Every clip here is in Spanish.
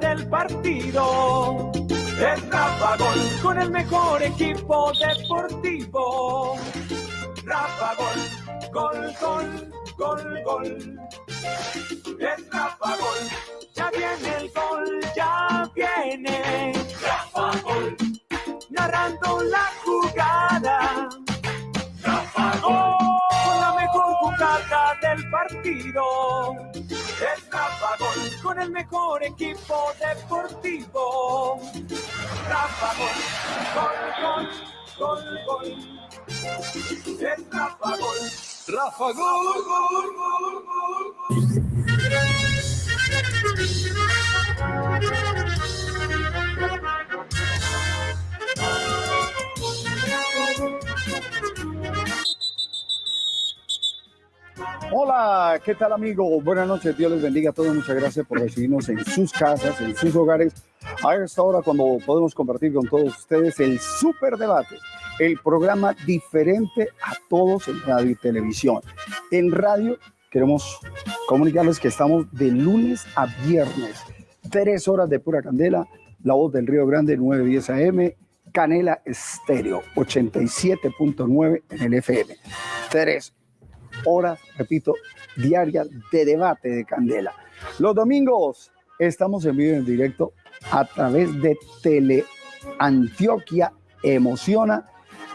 del partido. Es Rafa Gol con el mejor equipo deportivo. Rafa Gol, gol, gol, gol, gol. Rafa Gol, ya viene el gol, ya viene. Rafa Gol, narrando la jugada. Rafa Gol, con la mejor jugada del partido. Es Rafa Gol, con el mejor equipo deportivo. Rafa Gol, gol, gol, gol, gol. Es Rafa Gol. Rafa Gol, gol, gol, gol. Hola, ¿qué tal amigo? Buenas noches, Dios les bendiga a todos. Muchas gracias por recibirnos en sus casas, en sus hogares. A esta hora cuando podemos compartir con todos ustedes el Super Debate, el programa diferente a todos en radio y televisión. En radio queremos comunicarles que estamos de lunes a viernes, tres horas de pura candela, la voz del Río Grande 910 AM, Canela Estéreo 87.9 en el FM. Tres horas, repito, diarias de debate de Candela. Los domingos estamos en vivo en directo a través de Tele Antioquia Emociona,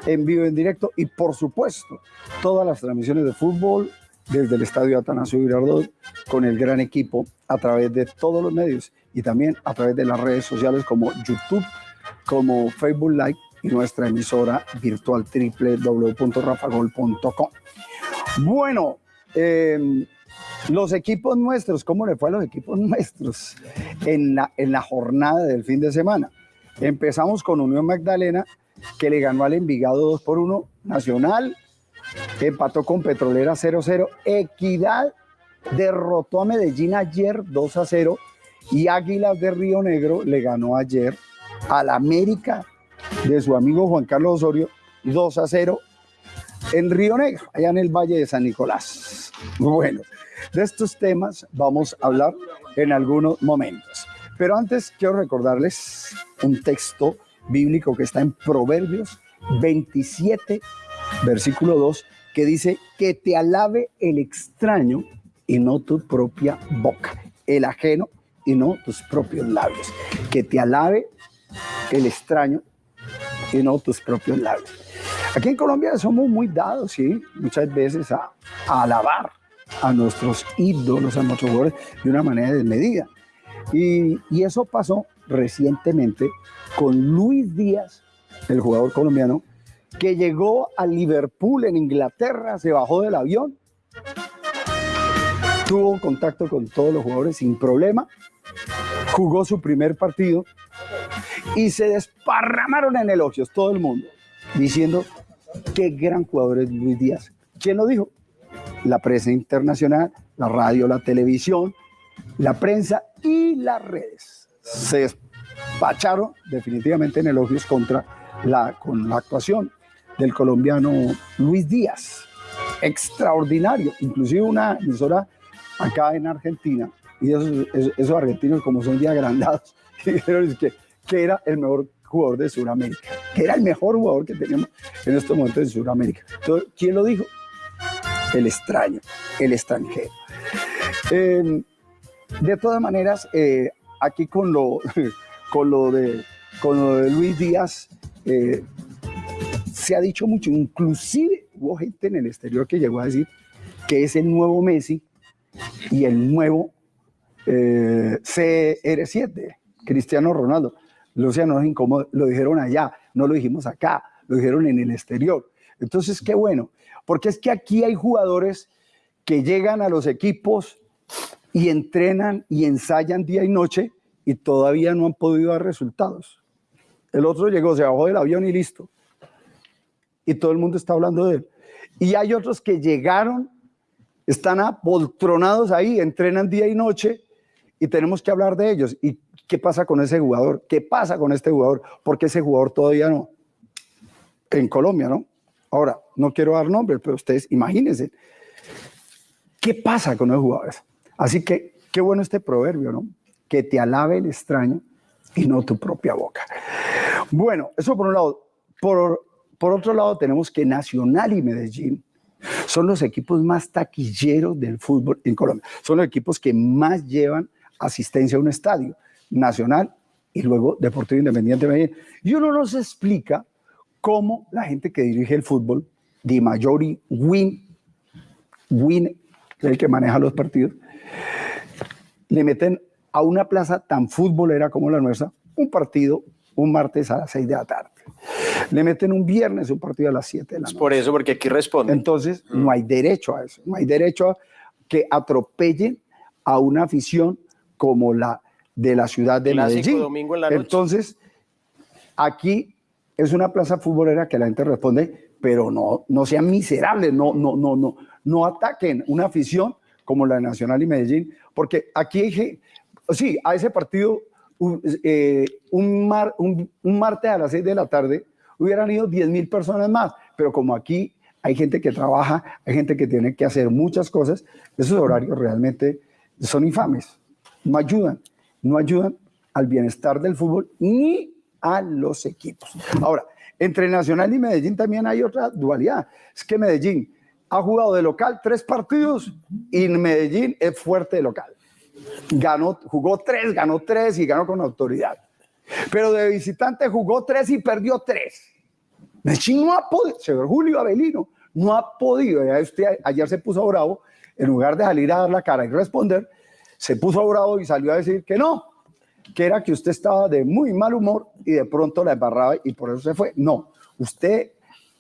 en vivo en directo y por supuesto todas las transmisiones de fútbol desde el Estadio Atanasio Girardot con el gran equipo a través de todos los medios y también a través de las redes sociales como YouTube, como Facebook Live y nuestra emisora virtual www.rafagol.com. Bueno, eh, los equipos nuestros, ¿cómo le fue a los equipos nuestros en la, jornada del fin de semana? Empezamos con Unión Magdalena, que le ganó al Envigado 2 por 1, Nacional, empató con Petrolera 0-0, Equidad derrotó a Medellín ayer 2 0 y Águilas de Río Negro le ganó ayer al América de su amigo Juan Carlos Osorio 2 a 0 en Río Negro, allá en el Valle de San Nicolás. Bueno, de estos temas vamos a hablar en algunos momentos. Pero antes quiero recordarles un texto bíblico que está en Proverbios 27, versículo 2, que dice que te alabe el extraño y no tu propia boca, el ajeno y no tus propios labios. Que te alabe el extraño y no tus propios labios. Aquí en Colombia somos muy dados, sí, muchas veces a, alabar a nuestros ídolos, a nuestros jugadores de una manera desmedida. Y, y eso pasó recientemente con Luis Díaz, el jugador colombiano, que llegó a Liverpool en Inglaterra, se bajó del avión, tuvo contacto con todos los jugadores sin problema, jugó su primer partido y se desparramaron en elogios todo el mundo, diciendo qué gran jugador es Luis Díaz. ¿Quién lo dijo? La prensa internacional, la radio, la televisión, la prensa y las redes. Se despacharon definitivamente en elogios contra la, con la actuación del colombiano Luis Díaz. Extraordinario. Inclusive una emisora acá en Argentina, y esos, argentinos como son ya agrandados, dijeron que, que era el mejor jugador de Sudamérica, que era el mejor jugador que teníamos en estos momentos en Sudamérica. Entonces, ¿quién lo dijo? El extraño, el extranjero. Eh, de todas maneras, eh, aquí con lo, con, lo de, con lo de Luis Díaz, eh, se ha dicho mucho, inclusive hubo gente en el exterior que llegó a decir que es el nuevo Messi y el nuevo eh, CR7, Cristiano Ronaldo. Luciano, no es incómodo, lo dijeron allá, no lo dijimos acá, lo dijeron en el exterior. Entonces, qué bueno, porque es que aquí hay jugadores que llegan a los equipos y entrenan y ensayan día y noche y todavía no han podido dar resultados. El otro llegó, se bajó del avión y listo. Y todo el mundo está hablando de él. Y hay otros que llegaron, están apoltronados ahí, entrenan día y noche y tenemos que hablar de ellos. ¿Y qué pasa con ese jugador? ¿Qué pasa con este jugador? Porque ese jugador todavía no. En Colombia, ¿no? Ahora, no quiero dar nombres, pero ustedes imagínense. ¿Qué pasa con los jugadores? Así que qué bueno este proverbio, ¿no? que te alabe el extraño y no tu propia boca. Bueno, eso por un lado. Por, por otro lado, tenemos que Nacional y Medellín son los equipos más taquilleros del fútbol en Colombia. Son los equipos que más llevan asistencia a un estadio. Nacional y luego Deportivo Independiente de Medellín. Y uno no se explica cómo la gente que dirige el fútbol, Di Majori, Win, Win, el que maneja los partidos, le meten a una plaza tan futbolera como la nuestra un partido un martes a las 6 de la tarde. Le meten un viernes un partido a las 7 de la noche. por eso, porque aquí responde. Entonces, no hay derecho a eso. No hay derecho a que atropellen a una afición como la de la ciudad de Medellín. Domingo en la noche. Entonces, aquí es una plaza futbolera que la gente responde, pero no, no sean miserables, no, no, no, no, no ataquen una afición como la de Nacional y Medellín, porque aquí sí, a ese partido un, eh, un, mar, un, martes a las 6 de la tarde hubieran ido 10 mil personas más, pero como aquí hay gente que trabaja, hay gente que tiene que hacer muchas cosas, esos horarios realmente son infames, no ayudan, no ayudan al bienestar del fútbol ni a los equipos. Ahora, entre Nacional y Medellín también hay otra dualidad, es que Medellín ha jugado de local tres partidos y Medellín es fuerte de local ganó, jugó tres, ganó tres y ganó con autoridad. Pero de visitante jugó tres y perdió tres. Medellín no ha podido, señor Julio Avelino, no ha podido. ayer se puso bravo, en lugar de salir a dar la cara y responder, se puso bravo y salió a decir que no, que era que usted estaba de muy mal humor y de pronto la embarraba y por eso se fue. No, usted,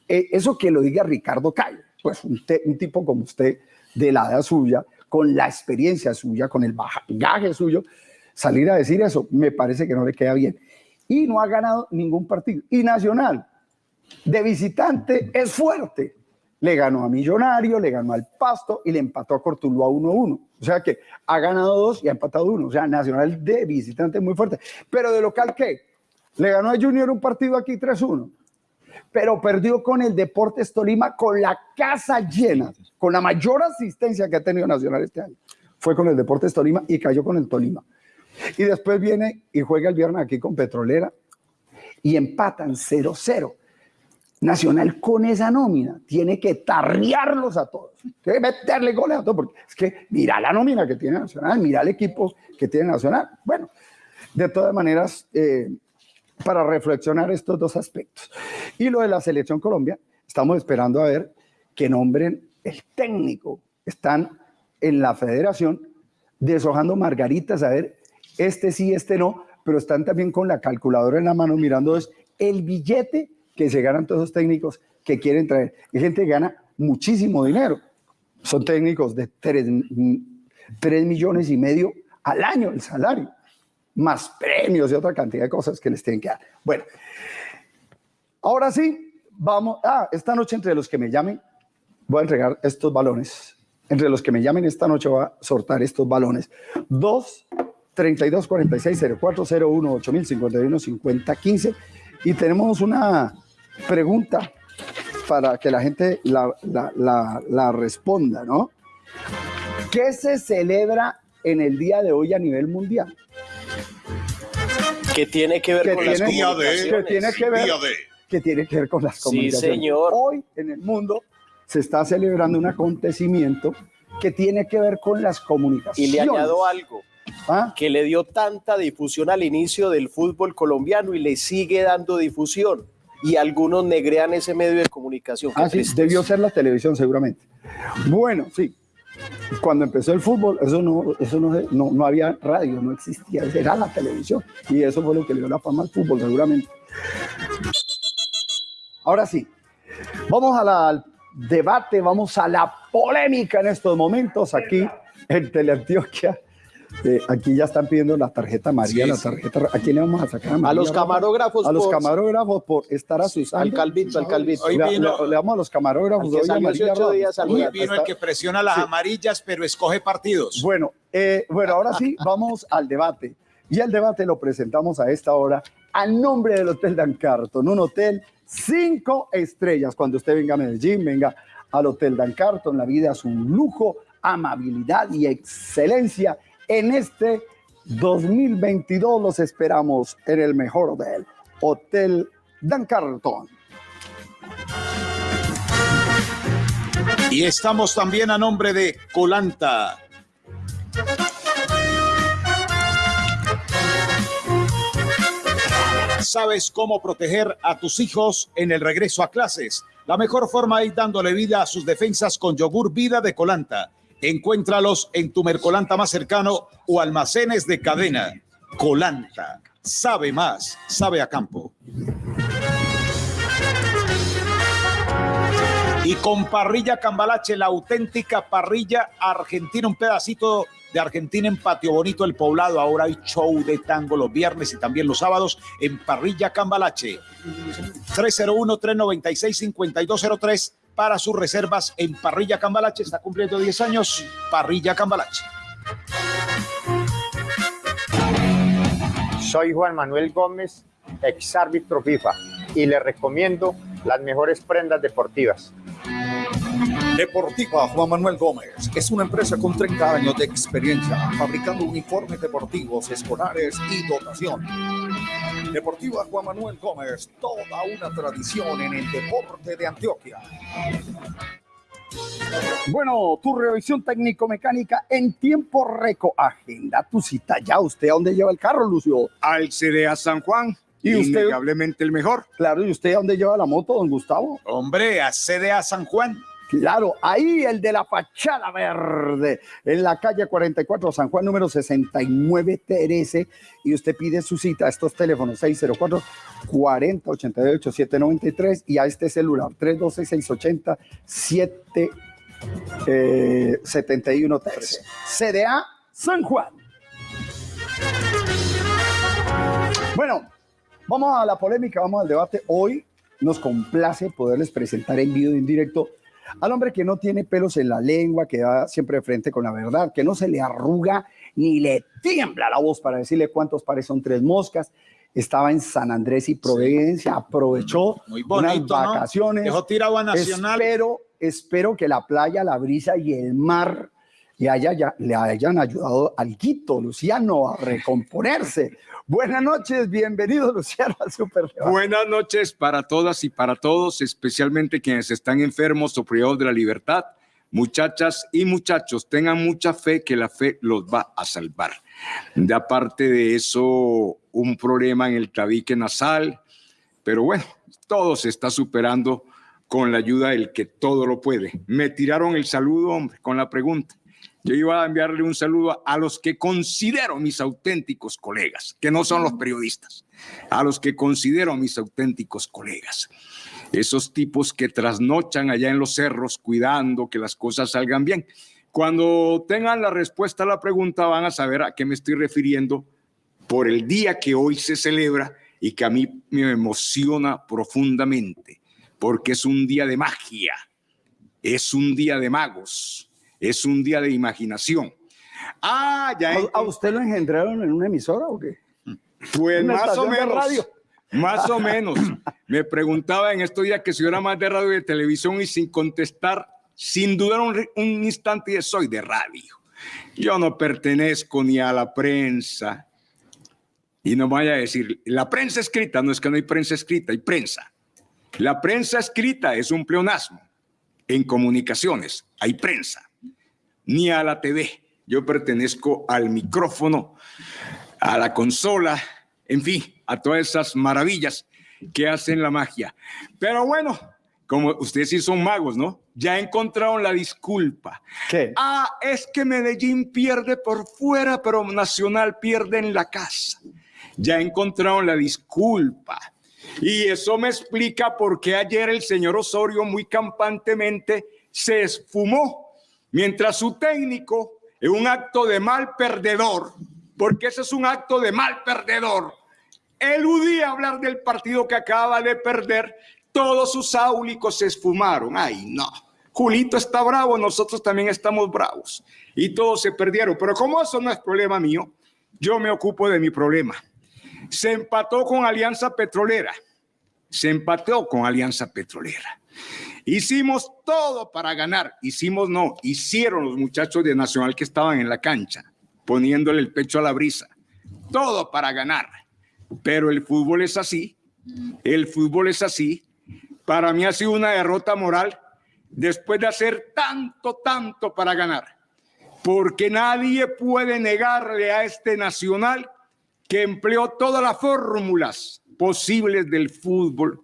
eh, eso que lo diga Ricardo Calle, pues un, tipo como usted de la edad suya, con la experiencia suya, con el bagaje suyo, salir a decir eso, me parece que no le queda bien. Y no ha ganado ningún partido. Y Nacional, de visitante, es fuerte. Le ganó a Millonario, le ganó al Pasto y le empató a Cortuluá 1-1. O sea que ha ganado dos y ha empatado uno. O sea, Nacional de visitante muy fuerte. Pero de local, ¿qué? Le ganó a Junior un partido aquí 3-1 pero perdió con el Deportes Tolima con la casa llena, con la mayor asistencia que ha tenido Nacional este año. Fue con el Deportes Tolima y cayó con el Tolima. Y después viene y juega el viernes aquí con Petrolera y empatan 0-0. Nacional con esa nómina tiene que tarriarlos a todos, tiene que meterle goles a todos, porque es que mira la nómina que tiene Nacional, mira el equipo que tiene Nacional. Bueno, de todas maneras, eh, para reflexionar estos dos aspectos. Y lo de la selección Colombia, estamos esperando a ver que nombren el técnico. Están en la federación deshojando margaritas a ver este sí, este no, pero están también con la calculadora en la mano mirando es el billete que se ganan todos los técnicos que quieren traer. Hay gente que gana muchísimo dinero. Son técnicos de 3, 3 millones y medio al año el salario más premios y otra cantidad de cosas que les tienen que dar. Bueno, ahora sí, vamos. Ah, esta noche entre los que me llamen, voy a entregar estos balones. Entre los que me llamen esta noche voy a sortar estos balones. 2 32 46 04 01 8051 50 15 y tenemos una pregunta para que la gente la, la, la responda, ¿no? ¿Qué se celebra en el día de hoy a nivel mundial? ¿Qué tiene que ver con las comunicaciones? Que tiene que ver, que tiene que ver con las comunicaciones. Sí, señor. Hoy en el mundo se está celebrando un acontecimiento que tiene que ver con las comunicaciones. Y le añado algo. ¿Ah? que le dio tanta difusión al inicio del fútbol colombiano y le sigue dando difusión. Y algunos negrean ese medio de comunicación. Ah, sí, debió ser la televisión seguramente. Bueno, sí, cuando empezó el fútbol, eso no, eso no, no, no, había radio, no existía, era la televisión. Y eso fue lo que le dio la fama al fútbol, seguramente. Ahora sí, vamos al debate, vamos a la polémica en estos momentos aquí en Teleantioquia. Eh, aquí ya están pidiendo la tarjeta María, la tarjeta. ¿A quién le vamos a sacar? A, los camarógrafos. A los camarógrafos por estar a sus Al calvito, al calvito. Hoy le, damos a los camarógrafos. Hoy, días hoy vino el que presiona las amarillas, pero escoge partidos. Bueno, eh, bueno, ahora sí, vamos al debate. Y el debate lo presentamos a esta hora a nombre del Hotel Dan Carton, un hotel cinco estrellas. Cuando usted venga a Medellín, venga al Hotel Dan Carton. La vida es un lujo, amabilidad y excelencia en este 2022 los esperamos en el mejor hotel, Hotel Dan Carlton. Y estamos también a nombre de Colanta. ¿Sabes cómo proteger a tus hijos en el regreso a clases? La mejor forma es dándole vida a sus defensas con yogur vida de Colanta. Encuéntralos en tu Mercolanta más cercano o almacenes de cadena. Colanta. Sabe más, sabe a campo. Y con parrilla Cambalache, la auténtica parrilla argentina, un pedacito de Argentina en Patio Bonito, el poblado. Ahora hay show de tango los viernes y también los sábados en parrilla Cambalache. 301-396-5203 para sus reservas en Parrilla Cambalache. Está cumpliendo 10 años. Parrilla Cambalache. Soy Juan Manuel Gómez, ex árbitro FIFA, y le recomiendo las mejores prendas deportivas. Deportiva Juan Manuel Gómez es una empresa con 30 años de experiencia fabricando uniformes deportivos, escolares y dotación. Deportiva Juan Manuel Gómez, toda una tradición en el deporte de Antioquia. Bueno, tu revisión técnico-mecánica en tiempo récord. Agenda tu cita ya. ¿Usted a dónde lleva el carro, Lucio? Al CDA San Juan. ¿Y usted? Indudablemente el mejor. Claro, ¿y usted a dónde lleva la moto, don Gustavo? Hombre, a CDA San Juan. Claro, ahí el de la fachada verde, en la calle 44 San Juan número 69 13 y usted pide su cita a estos teléfonos 604 40 88 793 y a este celular 312 680 7 71 13. CDA San Juan. Bueno, vamos a la polémica, vamos al debate. Hoy nos complace poderles presentar en vivo en directo al hombre que no tiene pelos en la lengua, que va siempre de frente con la verdad, que no se le arruga ni le tiembla la voz para decirle cuántos pares son tres moscas. Estaba en San Andrés y Providencia, aprovechó Muy bonito, unas vacaciones. ¿no? Dejó tirado a Nacional. Espero, espero que la playa, la brisa y el mar le, haya, ya- le hayan ayudado al Quito, Luciano, a recomponerse. Buenas noches, bienvenido, Luciano, al Super. Buenas noches para todas y para todos, especialmente quienes están enfermos o privados de la libertad. Muchachas y muchachos, tengan mucha fe que la fe los va a salvar. De aparte de eso, un problema en el tabique nasal, pero bueno, todo se está superando con la ayuda del que todo lo puede. Me tiraron el saludo, hombre, con la pregunta. Yo iba a enviarle un saludo a los que considero mis auténticos colegas, que no son los periodistas, a los que considero mis auténticos colegas. Esos tipos que trasnochan allá en los cerros cuidando que las cosas salgan bien. Cuando tengan la respuesta a la pregunta van a saber a qué me estoy refiriendo por el día que hoy se celebra y que a mí me emociona profundamente, porque es un día de magia, es un día de magos, es un día de imaginación. Ah, ya ¿A, a usted lo engendraron en una emisora o qué? pues ¿Una más o menos. radio? Más o menos. Me preguntaba en estos días que si yo era más de radio y de televisión y sin contestar, sin dudar un, un instante, yo soy de radio. Yo no pertenezco ni a la prensa. Y no vaya a decir, la prensa escrita, no es que no hay prensa escrita, hay prensa. La prensa escrita es un pleonasmo. En comunicaciones hay prensa, ni a la TV. Yo pertenezco al micrófono, a la consola, en fin, a todas esas maravillas que hacen la magia. Pero bueno, como ustedes sí son magos, ¿no? Ya encontraron la disculpa. ¿Qué? Ah, es que Medellín pierde por fuera, pero Nacional pierde en la casa. Ya encontraron la disculpa. Y eso me explica por qué ayer el señor Osorio muy campantemente se esfumó, mientras su técnico, en un acto de mal perdedor, porque ese es un acto de mal perdedor, eludía hablar del partido que acaba de perder, todos sus áulicos se esfumaron. Ay, no. Julito está bravo, nosotros también estamos bravos. Y todos se perdieron. Pero como eso no es problema mío, yo me ocupo de mi problema. Se empató con Alianza Petrolera. Se empató con Alianza Petrolera. Hicimos todo para ganar. Hicimos no, hicieron los muchachos de Nacional que estaban en la cancha. poniéndole el pecho a la brisa. Todo para ganar. Pero el fútbol es así. El fútbol es así. Para mí ha sido una derrota moral después de hacer tanto, tanto para ganar. Porque nadie puede negarle a este nacional que empleó todas las fórmulas posibles del fútbol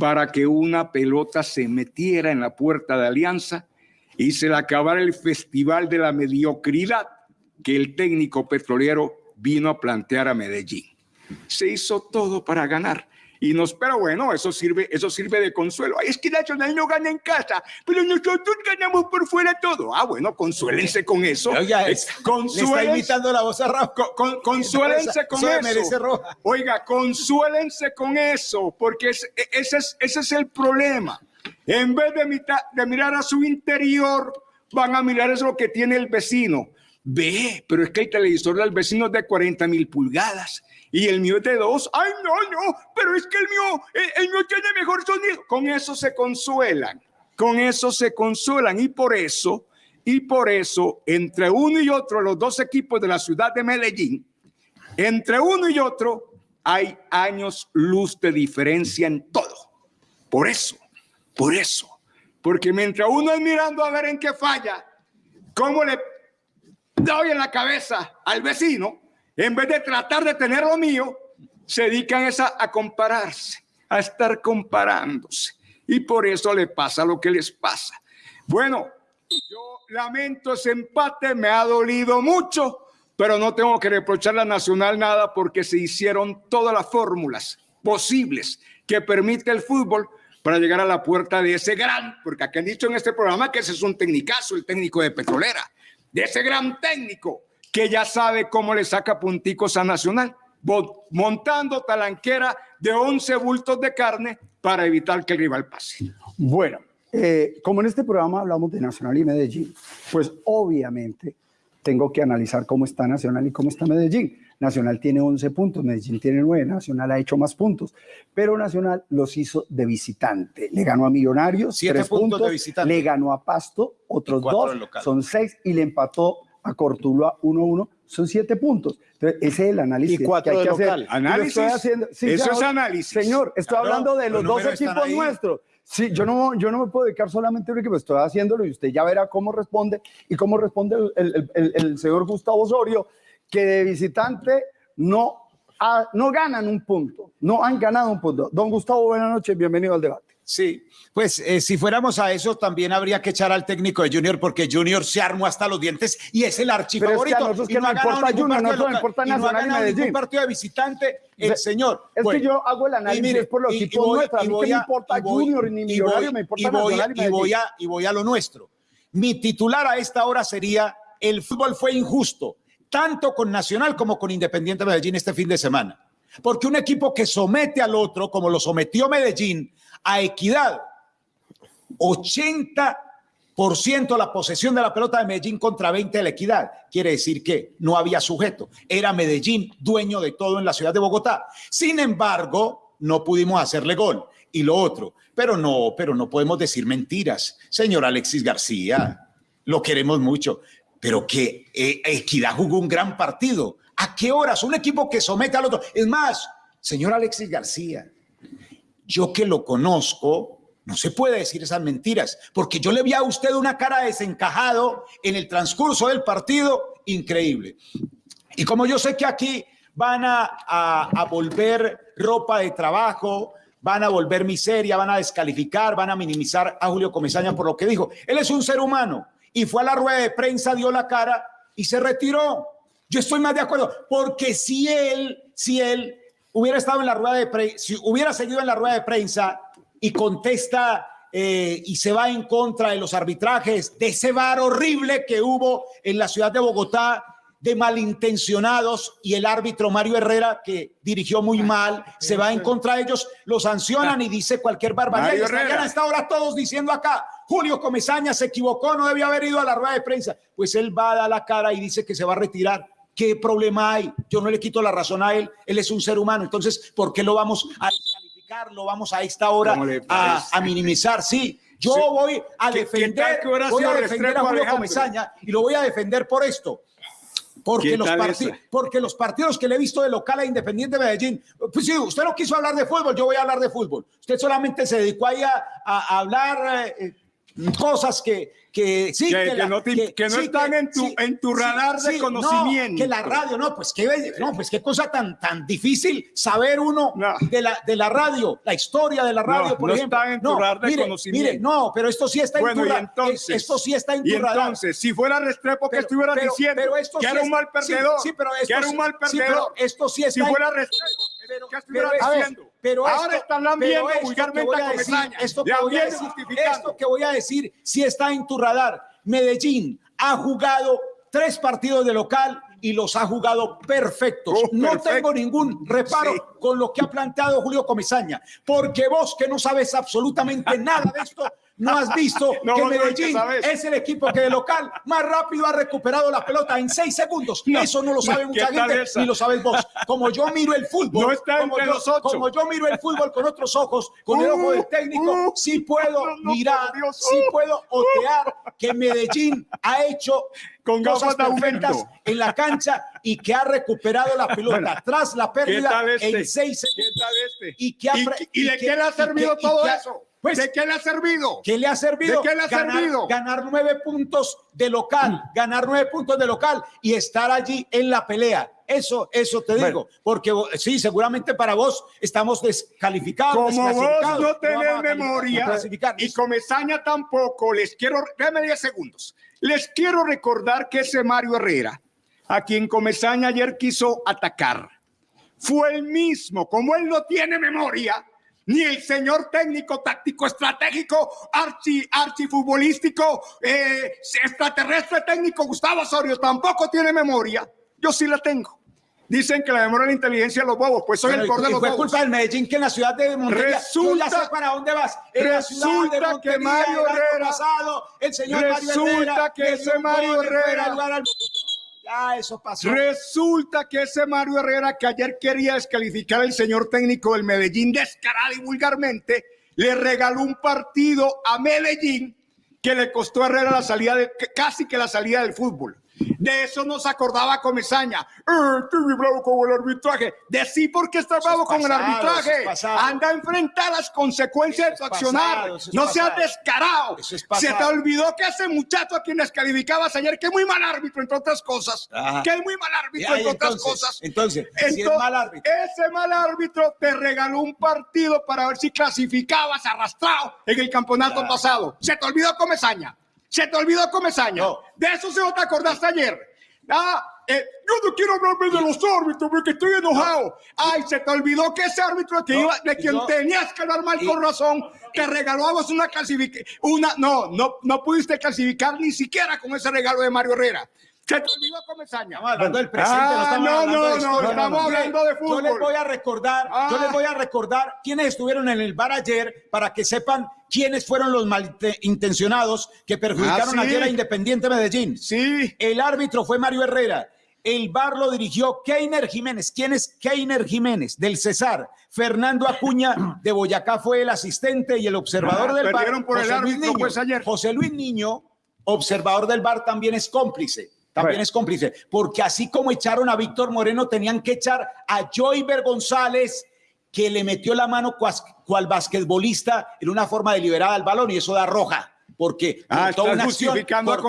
para que una pelota se metiera en la puerta de Alianza y se le acabara el festival de la mediocridad que el técnico petrolero vino a plantear a Medellín. Se hizo todo para ganar. Y nos, pero bueno, eso sirve, eso sirve de consuelo. Ay, es que Nacional no gana en casa, pero nosotros ganamos por fuera todo. Ah, bueno, consuélense con eso. Oiga, es, está imitando la voz a Con, consuélense con eso. Oiga, consuélense con eso, porque ese, es, ese es el problema. En vez de, de mirar a su interior, van a mirar eso que tiene el vecino. Ve, pero es que el televisor del vecino es de 40 mil pulgadas y el mío es de dos. Ay, no, no, pero es que el mío, el, mío tiene mejor sonido. Con eso se consuelan, con eso se consuelan y por eso, y por eso, entre uno y otro, los dos equipos de la ciudad de Medellín, entre uno y otro hay años luz de diferencia en todo. Por eso, por eso, porque mientras uno es mirando a ver en qué falla, cómo le doy en la cabeza al vecino, en vez de tratar de tener lo mío, se dedican esa a compararse, a estar comparándose. Y por eso le pasa lo que les pasa. Bueno, yo lamento ese empate, me ha dolido mucho, pero no tengo que reprochar a Nacional nada porque se hicieron todas las fórmulas posibles que permite el fútbol para llegar a la puerta de ese gran, porque aquí han dicho en este programa que ese es un técnicazo, el técnico de Petrolera, de ese gran técnico que ya sabe cómo le saca punticos a Nacional, montando talanquera de 11 bultos de carne para evitar que el rival pase. Bueno, eh, como en este programa hablamos de Nacional y Medellín, pues obviamente tengo que analizar cómo está Nacional y cómo está Medellín. Nacional tiene 11 puntos, Medellín tiene 9, Nacional ha hecho más puntos, pero Nacional los hizo de visitante. Le ganó a Millonarios, 7 puntos, de visitante. le ganó a Pasto, otros dos, son 6 y le empató a Cortuluá 1-1, son 7 puntos. Entonces, ese es el análisis y cuatro que hay que hacer. Análisis. Haciendo, sí, Eso es análisis. Señor, estoy Claro, hablando de los, los dos equipos nuestros. Sí, yo no, yo no me puedo dedicar solamente a un equipo, estoy haciéndolo y usted ya verá cómo responde y cómo responde el, el- el- el señor Gustavo Osorio, que de visitante no, ha- no ganan un punto, no han ganado un punto. Don Gustavo, buenas noches, bienvenido al debate. Sí, pues eh, si fuéramos a eso, también habría que echar al técnico de Junior, porque Junior se armó hasta los dientes y es el Pero es que archifavorito. a nosotros y que nos ha ganado importa Junior, nosotros nos importa y no ha Nacional y ganado ningún Medellín. partido de visitante, el señor. Es Bueno, que yo hago el análisis mire, por los equipos nuestros, a mí que me importa voy- Junior ni Millonario, me importa y voy, Nacional y y voy a y voy a lo nuestro. Mi titular a esta hora sería el fútbol fue injusto, tanto con Nacional como con Independiente Medellín este fin de semana. Porque un equipo que somete al otro, como lo sometió Medellín, a equidad, 80% la posesión de la pelota de Medellín contra 20 de la equidad. Quiere decir que no había sujeto. Era Medellín dueño de todo en la ciudad de Bogotá. Sin embargo, no pudimos hacerle gol. Y lo otro, pero no, pero no podemos decir mentiras. Señor Alexis García, lo queremos mucho, pero que eh, Equidad jugó un gran partido. ¿A qué horas? Un equipo que somete al otro. Es más, señor Alexis García, yo que lo conozco, no se puede decir esas mentiras, porque yo le vi a usted una cara desencajado en el transcurso del partido, increíble. Y como yo sé que aquí van a, a- volver ropa de trabajo, van a volver miseria, van a descalificar, van a minimizar a Julio Comesaña por lo que dijo. Él es un ser humano y fue a la rueda de prensa, dio la cara y se retiró. Yo estoy más de acuerdo, porque si él, si él hubiera estado en la rueda de prensa, si hubiera seguido en la rueda de prensa y contesta eh, y se va en contra de los arbitrajes, de ese bar horrible que hubo en la ciudad de Bogotá, de malintencionados y el árbitro Mario Herrera, que dirigió muy mal, se va en contra de ellos, lo sancionan y dice cualquier barbaridad. Mario Y estarían Herrera. a esta hora todos diciendo acá, Julio Comesaña se equivocó, no debió haber ido a la rueda de prensa. Pues él va a dar la cara y dice que se va a retirar. ¿Qué problema hay? Yo no le quito la razón a él, él es un ser humano. Entonces, ¿por qué lo vamos a descalificar? Lo vamos a esta hora ¿Cómo le a, minimizar. Sí, yo Sí. voy a ¿Qué- qué defender, voy a defender a Julio? Comesaña y lo voy a defender por esto. Porque ¿Qué los, porque los partidos que le he visto de local a Independiente Medellín, pues sí, usted no quiso hablar de fútbol, yo voy a hablar de fútbol. Usted solamente se dedicó ahí a, a- a hablar eh, eh, cosas que, que sí, Que- que la- no te- que no están en tu- en tu radar de no, conocimiento. que la radio, no, pues qué, no, pues qué cosa tan, tan difícil saber uno No. de, la, de la radio, la historia de la radio, No, por no ejemplo. está en tu radar de mire, conocimiento. mire, no, pero esto sí está Bueno, en tu y ra- entonces, esto sí está en tu y radar. entonces, si fuera Restrepo, que pero- diciendo pero esto que sí era un mal perdedor, sí, pero esto que era un mal perdedor. esto sí si está fuera Restrepo, ¿qué esto- diciendo? Pero Ahora esto- están lambiendo esto que vulgarmente voy a decir. Esto que, Le voy a viene decir, justificando. esto que voy a decir sí está en tu radar. Medellín ha jugado tres partidos de local y los ha jugado perfectos. Oh, no perfecto. tengo ningún reparo Sí. con lo que ha planteado Julio Comesaña, porque vos que no sabes absolutamente nada de esto, no has visto No, que Medellín es el equipo que de local más rápido ha recuperado la pelota en seis segundos. No, Eso no lo sabe mucha ¿qué tal gente, esa? ni lo sabes vos. Como yo miro el fútbol, No está como, yo, los ocho. como yo miro el fútbol con otros ojos, con el ojo del técnico, Uh, uh, sí puedo mirar, sí uh, puedo otear que Medellín ha hecho Con cosas perfectas en la cancha y que ha recuperado la pelota tras la ¿Qué pérdida este? en seis ¿Qué segundos. tal este? Y que ha ¿Y, pre- y de que- qué le ha y que- servido todo que eso? Pues, ¿De qué le ha servido? ¿Qué le ha servido? ¿De qué le ha ganar, servido? ganar nueve puntos de local, ganar nueve puntos de local y estar allí en la pelea. Eso, eso te digo, porque sí, seguramente para vos estamos descalificados. Como vos no tenés a memoria y Comesaña tampoco, les quiero, déjame 10 segundos. Les quiero recordar que ese Mario Herrera, a quien Comesaña ayer quiso atacar, fue el mismo, como él no tiene memoria, ni el señor técnico, táctico, estratégico, archi, archifutbolístico, eh, extraterrestre técnico Gustavo Osorio tampoco tiene memoria. Yo sí la tengo. Dicen que la memoria es la inteligencia de los bobos, pues soy Bueno, el y- de los fue bobos. culpa del Medellín que en la ciudad de Montería, Resulta- sé para dónde vas. En la ciudad de resulta que Mario Herrera- pasado, el señor Mario resulta Herrera, que ese Mario de Herrera- Ya, eso pasó. Resulta que ese Mario Herrera que ayer quería descalificar al señor técnico del Medellín descarado y vulgarmente, le regaló un partido a Medellín que le costó a Herrera la salida de, casi que la salida del fútbol. De eso no se acordaba Comesaña. Eh, estoy muy bravo con el arbitraje. De sí porque está bravo es con el arbitraje. es. Anda a enfrentar las consecuencias de es accionar. es no seas descarado. Se te olvidó que ese muchacho a quien descalificabas ayer, que es muy mal árbitro, entre otras cosas. Ajá. Que es muy mal árbitro, entre otras entonces, cosas. entonces, si es Entonces, mal árbitro. Ese mal árbitro te regaló un partido para ver si clasificabas arrastrado en el campeonato pasado. Se te olvidó Comesaña. Se te olvidó Comesaña. No. De eso se no te acordaste ayer. Ah, eh, yo no quiero hablarme de los árbitros porque estoy enojado. Ay, se te olvidó que ese árbitro que No, iba- de quien tenías que hablar mal Y- con razón, te regaló a vos una clasificación. Una, no, no, no pudiste clasificar ni siquiera con ese regalo de Mario Herrera. Se te olvidó Comesaña. Estamos hablando del presente, Ah, no no, hablando no, estamos hablando de Yo fútbol. les voy a recordar, yo Ah. les voy a recordar quiénes estuvieron en el bar ayer para que sepan quiénes fueron los malintencionados que perjudicaron Ah, sí. ayer a Independiente Medellín. Sí. El árbitro fue Mario Herrera. El bar lo dirigió Keiner Jiménez. ¿Quién es Keiner Jiménez? Del Cesar. Fernando Acuña de Boyacá fue el asistente y el observador Ah, del bar. perdieron por el José Luis árbitro, Niño. pues, ayer. José Luis Niño, observador del bar, también es cómplice. También Bueno. es cómplice. Porque así como echaron a Víctor Moreno, tenían que echar a Joyver González, que le metió la mano cuas- cual basquetbolista en una forma deliberada al balón y eso da roja. Porque Ah,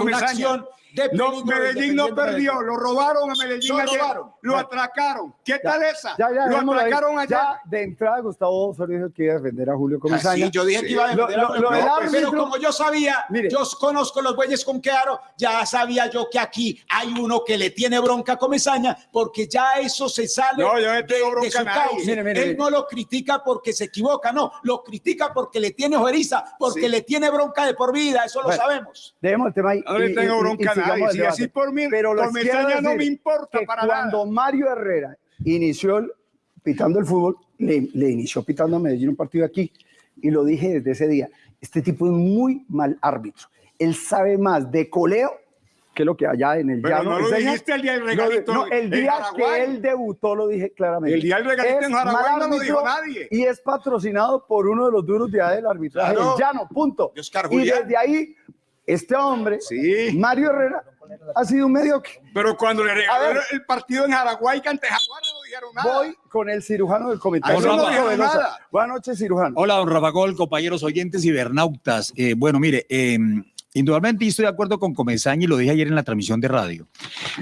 una acción de No, peligro de Medellín no perdió, lo robaron a Medellín Lo ayer, robaron. lo atracaron. ¿Qué tal esa? Ya, ya, lo atracaron. Ya, de entrada, Gustavo Osorio dijo que iba a defender a Julio Ah, Comesaña. sí, yo dije que iba a Lo- defender a Julio lo pero como yo sabía, Mire. yo conozco los bueyes con Quearo, ya sabía yo que aquí hay uno que le tiene bronca a Comesaña, porque ya eso se sale No, yo no de, tengo de bronca su. Mire, mire, Él mire. no lo critica porque se equivoca, no, lo critica porque le tiene ojeriza, porque Sí. le tiene bronca de por vida, eso lo sabemos. Dejemos el tema ahí. No le tengo bronca sigamos el Si así por mí, Pero Comesaña quiero no me importa para cuando nada. Mario Herrera inició el- pitando el fútbol, le, le inició pitando a Medellín un partido aquí y lo dije desde ese día. Este tipo es muy mal árbitro. Él sabe más de coleo que lo que allá en el Pero llano no lo enseña. dijiste el día del No, regalito no, el en día que él debutó lo dije claramente. El día del regalito Es en Jaraguay no lo dijo nadie. Y es patrocinado por uno de los duros de del arbitraje, Claro. el llano, punto. Y desde ahí Este hombre, Mario Herrera, ha sido un mediocre. Pero cuando le regalaron el partido en Araguay, ante Jaguar, no dijeron nada. Voy con el cirujano del comité. Ahí no. Buenas noches, cirujano. Hola, don Rafa Gol, compañeros oyentes y bernautas. Eh, bueno, mire, eh, indudablemente estoy de acuerdo con Comesaña y lo dije ayer en la transmisión de radio,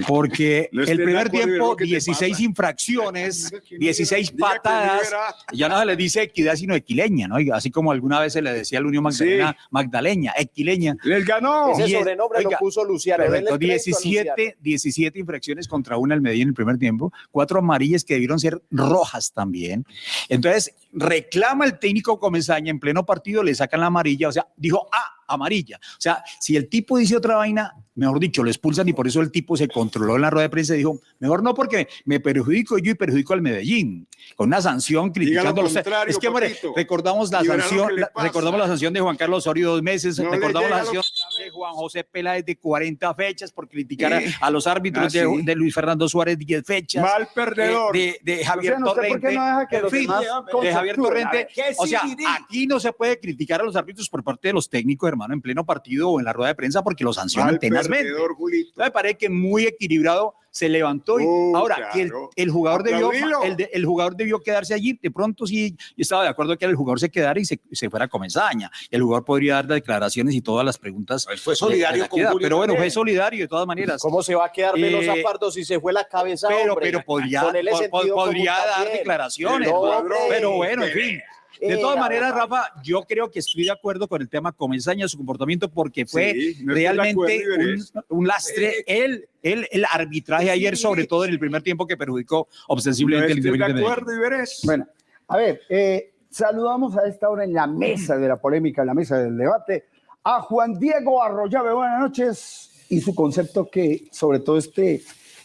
porque No el primer tiempo, Diego, ¿qué te 16 pasa? infracciones, 16 Diga que patadas, ya no se le dice equidad, sino equileña, ¿no? Y Así como alguna vez se le decía a la Unión Magdalena, Magdaleña, equileña. Les ganó. Ese Diez- sobrenombre oiga, lo puso Luciano. Luciano. 17, 17 infracciones contra una al Medellín en el primer tiempo, cuatro amarillas que debieron ser rojas también. Entonces, reclama el técnico Comesaña en pleno partido, le sacan la amarilla, o sea, dijo, ah, amarilla. O sea, si el tipo dice otra vaina, mejor dicho, lo expulsan y por eso el tipo se controló en la rueda de prensa y dijo, mejor no porque me perjudico yo y perjudico al Medellín, con una sanción criticando Es que, hombre, recordamos la sanción, la- recordamos la sanción de Juan Carlos Osorio dos meses, No recordamos la sanción Juan José Peláez de 40 fechas por criticar a- Sí. a, los árbitros Ah, de, sí. de Luis Fernando Suárez 10 fechas. Mal perdedor. De, de- de Javier Luciano, ¿usted por Torrente. qué no deja que los fin, demás de Javier? Torrente. ¿Qué O sea, aquí no se puede criticar a los árbitros por parte de los técnicos, hermano, en pleno partido o en la rueda de prensa porque los sancionan Mal tenazmente. perdedor, Julito. Entonces, me parece que muy equilibrado se levantó y Uh, ahora que el, jugador debió el, de- el jugador debió quedarse allí de pronto sí yo estaba de acuerdo que el jugador se quedara y se, se fuera a Comesaña el jugador podría dar declaraciones y todas las preguntas fue solidario de la con equidad. Julio pero bueno fue solidario de todas maneras ¿Cómo se va a quedar Velosa Eh, Pardo si se fue la cabeza? pero hombre? pero podría Con él es po- podría dar declaraciones No, pero- hombre. pero bueno en fin de Eh, todas maneras. Rafa, yo creo que estoy de acuerdo con el tema Comesaña, su comportamiento, porque fue Sí, no estoy realmente acuerdo, un, un lastre. El, el, el arbitraje ayer, sobre todo en el primer tiempo, que perjudicó No ostensiblemente el estoy de acuerdo, Iberes. Bueno, a ver, eh, saludamos a esta hora en la mesa de la polémica, en la mesa del debate, a Juan Diego Arroyave. Buenas noches. Y su concepto que, sobre todo este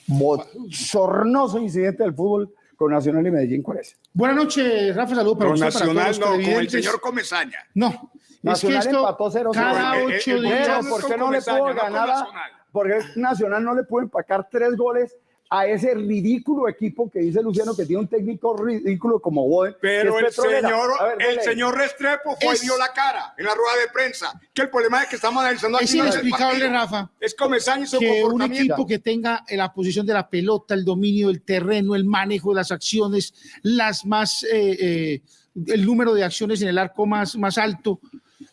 bochornoso incidente del fútbol con Nacional y Medellín, ¿cuál es? Buenas noches, Rafa. Saludos para Con usted, para Nacional todos no, los con el señor Comesaña. No, Nacional es que esto, empató 0-0. cada el- ocho días... ¿por qué no le no con ganar a, porque Nacional no le pudo empacar tres goles a ese ridículo equipo que dice Luciano que tiene un técnico ridículo como Boden? Pero el petrolera? señor, ver, el señor Restrepo fue Es- y dio la cara en la rueda de prensa. Que el problema es que estamos analizando aquí Es inexplicable. Rafa, Es Comesaña y su que un equipo que tenga la posición de la pelota, el dominio del terreno, el manejo de las acciones, las más, eh, eh, el número de acciones en el arco más, más alto,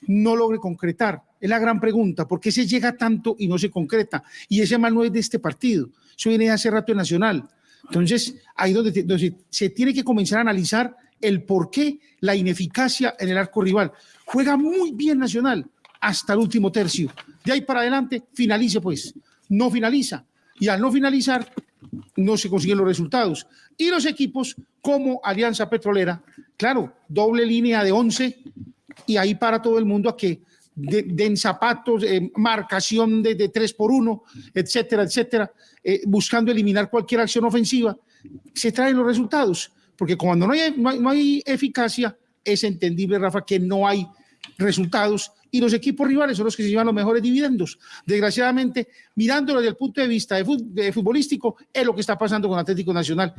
no logre concretar. Es la gran pregunta, ¿por qué se llega tanto y no se concreta? Y ese mal no es de este partido, eso viene hace rato en Nacional. Entonces, ahí donde se tiene que comenzar a analizar el por qué la ineficacia en el arco rival. Juega muy bien Nacional hasta el último tercio. De ahí para adelante, finalice pues. No finaliza. Y al no finalizar, no se consiguen los resultados. Y los equipos como Alianza Petrolera, claro, doble línea de 11 y ahí para todo el mundo a que de- den zapatos, eh, marcación de, de 3 por 1, etcétera, etcétera, eh, buscando eliminar cualquier acción ofensiva, se traen los resultados. Porque cuando no hay, no hay, eficacia, es entendible, Rafa, que no hay resultados y los equipos rivales son los que se llevan los mejores dividendos. Desgraciadamente, mirándolo desde el punto de vista de, de futbolístico, es lo que está pasando con Atlético Nacional.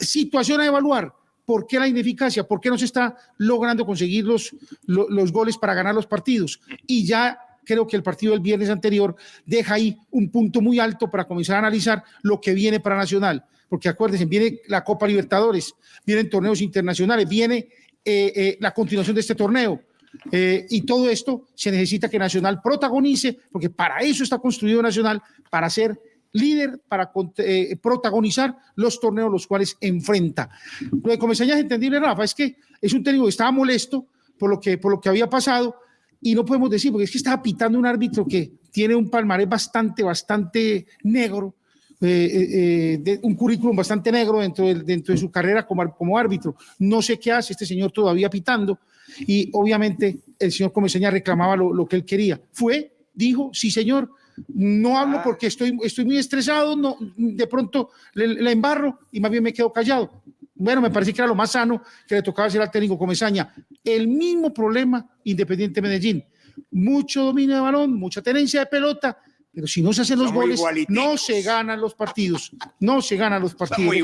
Situación a evaluar. ¿Por qué la ineficacia? ¿Por qué no se está logrando conseguir los, lo- los goles para ganar los partidos? Y ya creo que el partido del viernes anterior deja ahí un punto muy alto para comenzar a analizar lo que viene para Nacional. Porque acuérdense, viene la Copa Libertadores, vienen torneos internacionales, viene eh, eh, la continuación de este torneo. Eh, y todo esto se necesita que Nacional protagonice, porque para eso está construido Nacional, para ser líder, para eh, protagonizar los torneos los cuales enfrenta. Lo de Comesaña es entendible, Rafa, es que es un técnico que estaba molesto por lo que, por lo que había pasado y no podemos decir, porque es que estaba pitando un árbitro que tiene un palmarés bastante, bastante negro, eh, eh, un currículum bastante negro dentro de, dentro de su carrera como, como árbitro. No sé qué hace este señor todavía pitando y obviamente el señor Comesaña reclamaba lo, lo que él quería. Fue, dijo, sí señor, no hablo porque estoy, estoy muy estresado, no, de pronto le, le embarro y más bien me quedo callado. Bueno, me parece que era lo más sano que le tocaba hacer al técnico Comesaña. El mismo problema Independiente Medellín. Mucho dominio de balón, mucha tenencia de pelota, pero si no se hacen los Somos goles, no se ganan los partidos. No se ganan los partidos.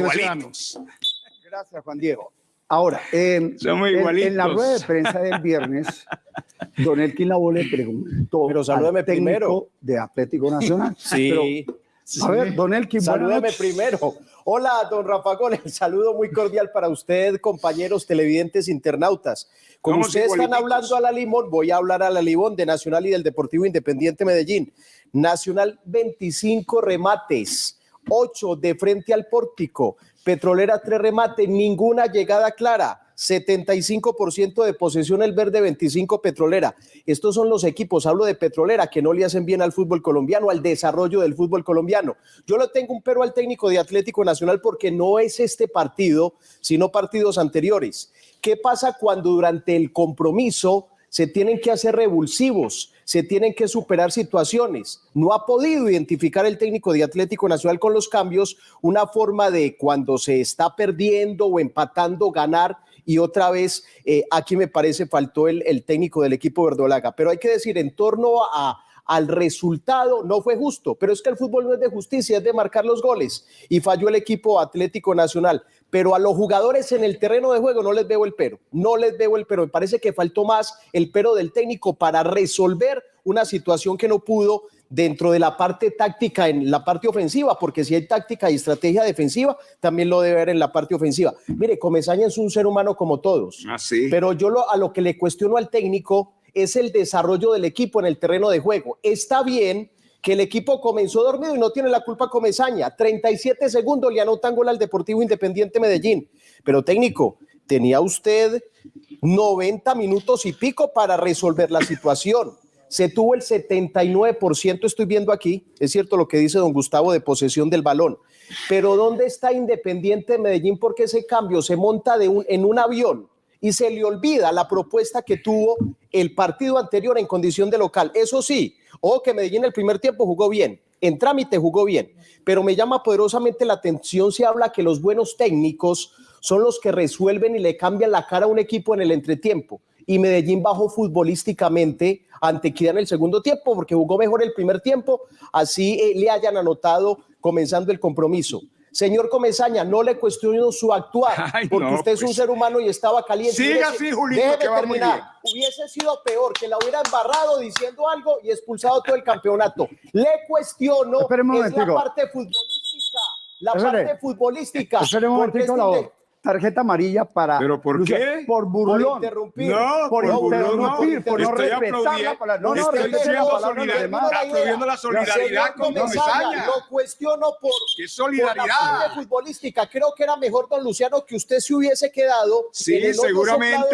Gracias, Juan Diego. Ahora, Somos en, la rueda de prensa del viernes, Don Elkin Labo le preguntó Pero salúdeme al técnico primero. de Atlético Nacional. Sí. Pero, a ver, Don Elkin, noches. primero. Hola, don Rafa Gol. El saludo muy cordial para usted, compañeros televidentes internautas. Como ustedes están hablando a la Limón, voy a hablar a la Limón de Nacional y del Deportivo Independiente Medellín. Nacional 25 remates, 8 de frente al pórtico. Petrolera 3 remates, ninguna llegada clara. 75% de posesión el verde, 25 petrolera. Estos son los equipos, hablo de petrolera, que no le hacen bien al fútbol colombiano, al desarrollo del fútbol colombiano. Yo le tengo un pero al técnico de Atlético Nacional porque no es este partido, sino partidos anteriores. ¿Qué pasa cuando durante el compromiso se tienen que hacer revulsivos, se tienen que superar situaciones. No ha podido identificar el técnico de Atlético Nacional con los cambios una forma de cuando se está perdiendo o empatando, ganar. Y otra vez, eh, aquí me parece faltó el, el técnico del equipo verdolaga. Pero hay que decir, en torno a, al resultado no fue justo, pero es que el fútbol no es de justicia, es de marcar los goles. Y falló el equipo Atlético Nacional. Pero a los jugadores en el terreno de juego no les veo el pero, no les veo el pero. Me parece que faltó más el pero del técnico para resolver una situación que no pudo dentro de la parte táctica en la parte ofensiva, porque si hay táctica y estrategia defensiva, también lo debe ver en la parte ofensiva. Mire, Comesaña es un ser humano como todos, Así. pero yo lo, a lo que le cuestiono al técnico es el desarrollo del equipo en el terreno de juego. Está bien que el equipo comenzó dormido y no tiene la culpa Comesaña. 37 segundos le anotan gol al Deportivo Independiente Medellín. Pero técnico, tenía usted 90 minutos y pico para resolver la situación. Se tuvo el 79%, estoy viendo aquí, es cierto lo que dice don Gustavo de posesión del balón. Pero ¿dónde está Independiente Medellín? Porque ese cambio se monta de un, en un avión y se le olvida la propuesta que tuvo el partido anterior en condición de local. Eso sí, o que Medellín el primer tiempo jugó bien, en trámite jugó bien, pero me llama poderosamente la atención si habla que los buenos técnicos son los que resuelven y le cambian la cara a un equipo en el entretiempo. Y Medellín bajó futbolísticamente ante Equidad en el segundo tiempo porque jugó mejor el primer tiempo, así eh, le hayan anotado comenzando el compromiso. Señor Comesaña, no le cuestiono su actuar, Ay, porque no, usted es un pues. ser humano y estaba caliente. Siga así, Julito, déjeme que va muy terminar. bien. Hubiese sido peor que la hubiera embarrado diciendo algo y expulsado todo el campeonato. Le cuestiono es la parte futbolística, la parte futbolística. Espere un este la voz. Tarjeta amarilla para. ¿Pero por Lucia- qué? Por por burlón. interrumpir. No, por por burlón, interrumpir, no. por no respetar la palabra. No, no, estoy diciendo solidaridad, demás. aplaudiendo la solidaridad Señor con Comesaña, Comesaña. Lo cuestiono por, ¡Qué por la parte futbolística. Creo que era mejor, don Luciano, que usted se hubiese quedado Sí, el seguramente,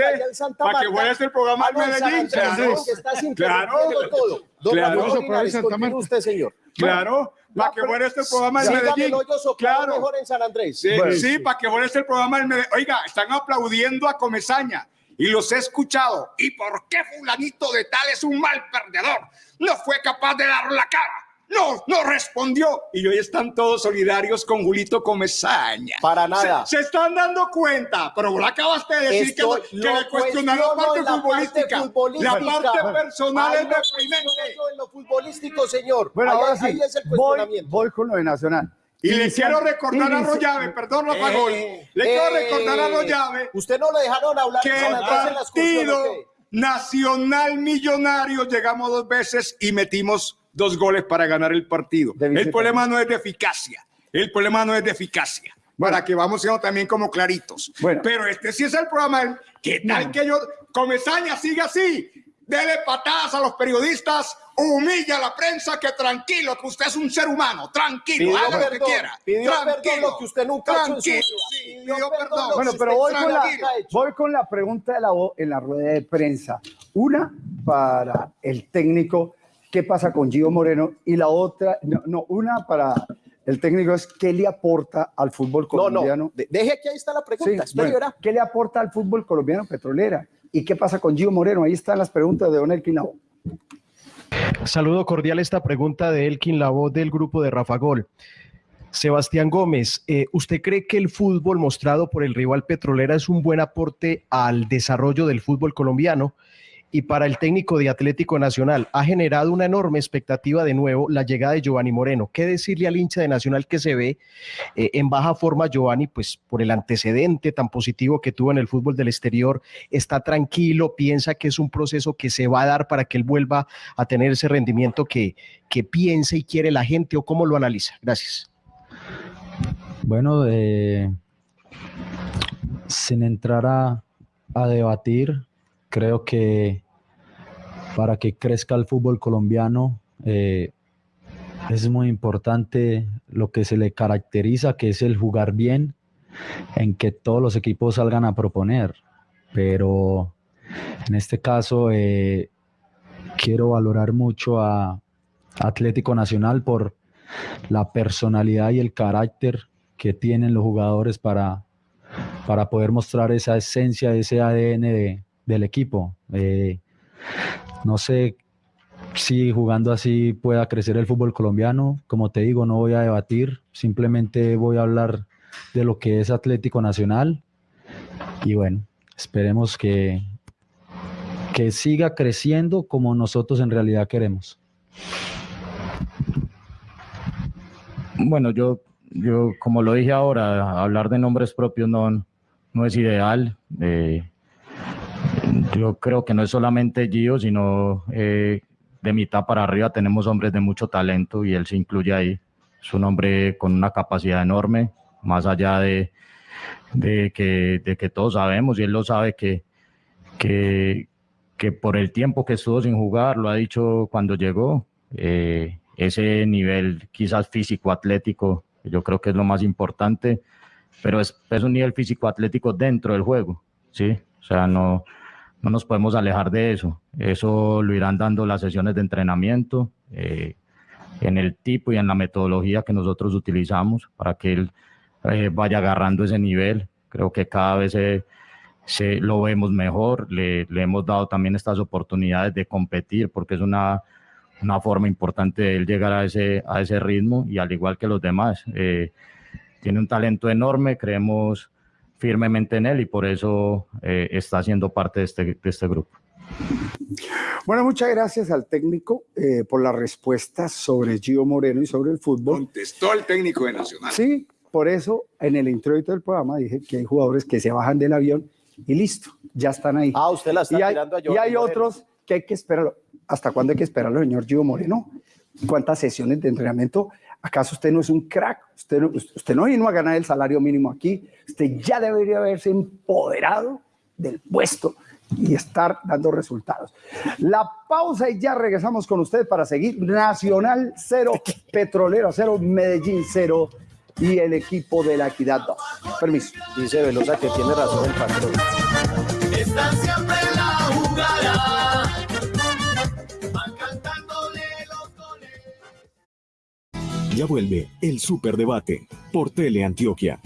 para que fuera este programa San Medellín, claro. ¿no? que estás Claro. interrumpiendo todo. Don Claro. Usted, señor. Claro, para que fuera este programa en Medellín. Claro. mejor en San Andrés. Sí, Bueno, sí, sí. para que fuera este programa en Medellín. Oiga, están aplaudiendo a Comesaña y los he escuchado. ¿Y por qué fulanito de tal es un mal perdedor? No fue capaz de dar la cara. No, no respondió. Y hoy están todos solidarios con Julito Comesaña. Para nada. Se, se están dando cuenta, pero vos acabas de decir que, lo le cuestionaron la parte futbolística. futbolística. La parte Bueno, personal es lo deprimente. en lo futbolístico, señor. Bueno, Ahí- ahora sí. ahí es el Voy, cuestionamiento. voy con lo de Nacional. Y le quiero recordar a Rollave, perdón, Rafa Eh, Gol. Le quiero eh, recordar a Rollave Usted no le dejaron hablar que el Andrés en la excursión, ¿o partido? Nacional Millonario llegamos dos veces y metimos dos goles para ganar el partido. El problema no es de eficacia. El problema no es de eficacia. Para que vamos siendo también como claritos. Bueno. Pero este sí es el programa. ¿Qué tal que yo, Comesaña, siga así? Dele patadas a los periodistas, humilla a la prensa, que tranquilo, que usted es un ser humano, tranquilo, Pidió haga lo que perdón, quiera. pidió tranquilo, perdón lo que usted nunca tranquilo, vida. sí, Pidió perdón perdón. Bueno, pero voy con, la, tranquilo voy con la pregunta de la voz en la rueda de prensa. Una para el técnico, ¿qué pasa con Gio Moreno? Y la otra, no, no, una para el técnico es ¿qué le aporta al fútbol No, colombiano? no, de- deje que ahí está la Sí, pregunta. bueno, verá. ¿Qué le aporta al fútbol colombiano petrolera? ¿Y qué pasa con Gio Moreno? Ahí están las preguntas de Don Elkin Labo. Saludo cordial esta pregunta de Elkin, la voz del grupo de Rafa Gol. Sebastián Gómez, eh, ¿usted cree que el fútbol mostrado por el rival Petrolera es un buen aporte al desarrollo del fútbol colombiano? Y para el técnico de Atlético Nacional. Ha generado una enorme expectativa de nuevo la llegada de Giovanni Moreno. ¿Qué decirle al hincha de Nacional que se ve eh, en baja forma Giovanni, pues por el antecedente tan positivo que tuvo en el fútbol del exterior? Está tranquilo, piensa que es un proceso que se va a dar para que él vuelva a tener ese rendimiento que, que piensa y quiere la gente o cómo lo analiza. Gracias. Bueno, eh, sin entrar a, a debatir, creo que para que crezca el fútbol colombiano eh, es muy importante lo que se le caracteriza, que es el jugar bien, en que todos los equipos salgan a proponer. Pero en este caso eh, quiero valorar mucho a Atlético Nacional por la personalidad y el carácter que tienen los jugadores para, para poder mostrar esa esencia, ese ADN del equipo. Eh, no sé si jugando así pueda crecer el fútbol colombiano. Como te digo, no voy a debatir, simplemente voy a hablar de lo que es Atlético Nacional. Y bueno, esperemos que, que siga creciendo como nosotros en realidad queremos. Bueno, yo, yo como lo dije ahora, hablar de nombres propios no, no es ideal. Eh, yo creo que no es solamente Gio, sino eh, de mitad para arriba tenemos hombres de mucho talento y él se incluye ahí. Es un hombre con una capacidad enorme, más allá de, de, que, de que todos sabemos y él lo sabe que, que, que por el tiempo que estuvo sin jugar, lo ha dicho cuando llegó, eh, ese nivel quizás físico atlético, yo creo que es lo más importante, pero es, es un nivel físico atlético dentro del juego, ¿sí? O sea, no, no nos podemos alejar de eso. Eso lo irán dando las sesiones de entrenamiento, eh, en el tipo y en la metodología que nosotros utilizamos para que él eh, vaya agarrando ese nivel. Creo que cada vez se, lo vemos mejor, le, le, hemos dado también estas oportunidades de competir porque es una, una forma importante de él llegar a ese, a ese ritmo y al igual que los demás. Eh, tiene un talento enorme, creemos firmemente en él y por eso eh, está siendo parte de este, de este grupo. Bueno, muchas gracias al técnico eh, por la respuesta sobre Gio Moreno y sobre el fútbol. Contestó el técnico de Nacional. Sí, por eso en el introito del programa dije que hay jugadores que se bajan del avión y listo, ya están ahí. Ah, usted la está y hay, tirando a Y hay Moreno. otros que hay que esperarlo. ¿Hasta cuándo hay que esperarlo, señor Gio Moreno? ¿Cuántas sesiones de entrenamiento? ¿Acaso usted no es un crack? Usted no, usted no vino a ganar el salario mínimo aquí. Usted ya debería haberse empoderado del puesto y estar dando resultados. La pausa y ya regresamos con usted para seguir Nacional 0, Petrolero 0, Medellín 0 y el equipo de la Equidad 2. Permiso. Dice Velosa que tiene razón el patrón. Ya vuelve el Superdebate por Teleantioquia.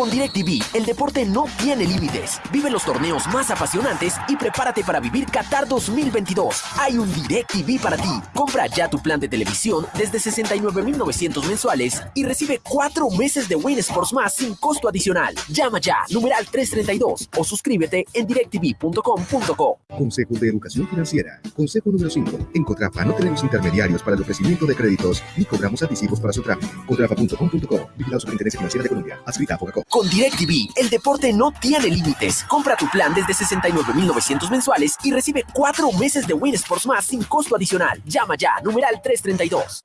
Con DirecTV, el deporte no tiene límites. Vive los torneos más apasionantes y prepárate para vivir Qatar 2022. Hay un DirecTV para ti. Compra ya tu plan de televisión desde 69,900 mensuales y recibe cuatro meses de Win Sports más sin costo adicional. Llama ya, numeral 332 o suscríbete en directv.com.co. Consejo de Educación Financiera. Consejo número 5. En Cotrafa no tenemos intermediarios para el ofrecimiento de créditos ni cobramos anticipos para su trámite. Cotrafa.com.co. Vigilado Superintendencia Financiera de Colombia. Adscrita a Fogacop. Con DirecTV, el deporte no tiene límites. Compra tu plan desde 69,900 mensuales y recibe cuatro meses de Win Sports más sin costo adicional. Llama ya, numeral 332.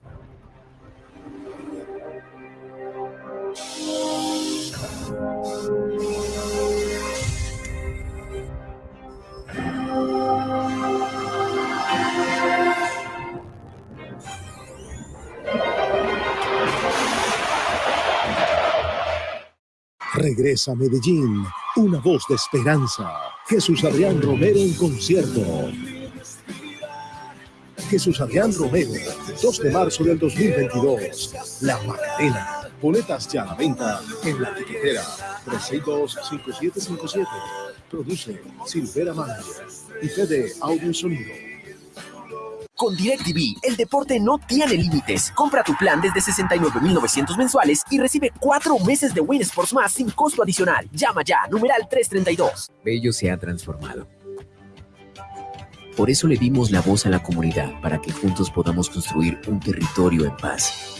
Regresa a Medellín, una voz de esperanza. Jesús Adrián Romero en concierto. Jesús Adrián Romero, 2 de marzo del 2022. La Magdalena. Boletas ya a la venta en la tiquetera 362-5757. Produce Silvera Manager y Fede Audio Sonido. Con DirecTV, el deporte no tiene límites. Compra tu plan desde 69,900 mensuales y recibe cuatro meses de Win Sports más sin costo adicional. Llama ya, numeral 332. Bello se ha transformado. Por eso le dimos la voz a la comunidad para que juntos podamos construir un territorio en paz.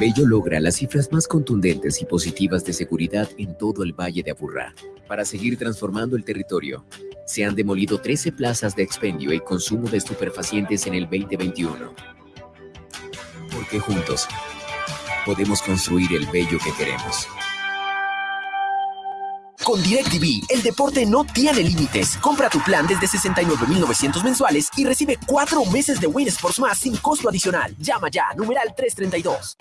Bello logra las cifras más contundentes y positivas de seguridad en todo el Valle de Aburrá. Para seguir transformando el territorio, se han demolido 13 plazas de expendio y consumo de estupefacientes en el 2021. Porque juntos podemos construir el bello que queremos. Con DirecTV, el deporte no tiene límites. Compra tu plan desde 69,900 mensuales y recibe cuatro meses de Win Sports más sin costo adicional. Llama ya, numeral 332.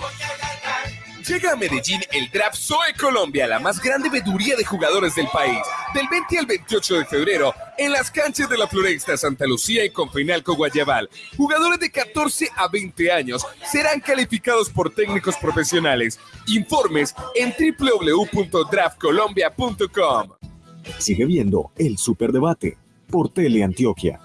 Llega a Medellín el Draft Zoe Colombia, la más grande veduría de jugadores del país. Del 20 al 28 de febrero, en las canchas de la Floresta, Santa Lucía y Confenalco Guayabal. Jugadores de 14 a 20 años serán calificados por técnicos profesionales. Informes en www.draftcolombia.com. Sigue viendo el Superdebate por Teleantioquia.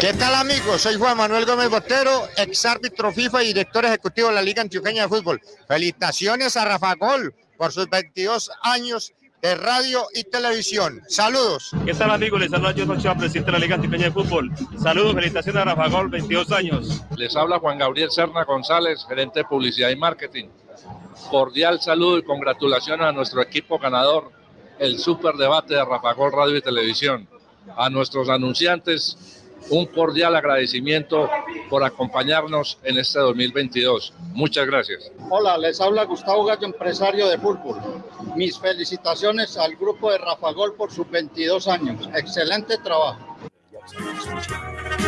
¿Qué tal amigos? Soy Juan Manuel Gómez Botero, ex árbitro FIFA y director ejecutivo de la Liga Antioqueña de Fútbol. Felicitaciones a Rafa Gol por sus 22 años de radio y televisión. Saludos. ¿Qué tal amigos? Les saluda José Ochoa, presidente de la Liga Antioqueña de Fútbol. Saludos, felicitaciones a Rafa Gol, 22 años. Les habla Juan Gabriel Serna González, gerente de publicidad y marketing. Cordial saludo y congratulaciones a nuestro equipo ganador, el super debate de Rafa Gol Radio y Televisión. A nuestros anunciantes, un cordial agradecimiento por acompañarnos en este 2022. Muchas gracias. Hola, les habla Gustavo Gallo, empresario de fútbol. Mis felicitaciones al grupo de Rafa Gol por sus 22 años. Excelente trabajo.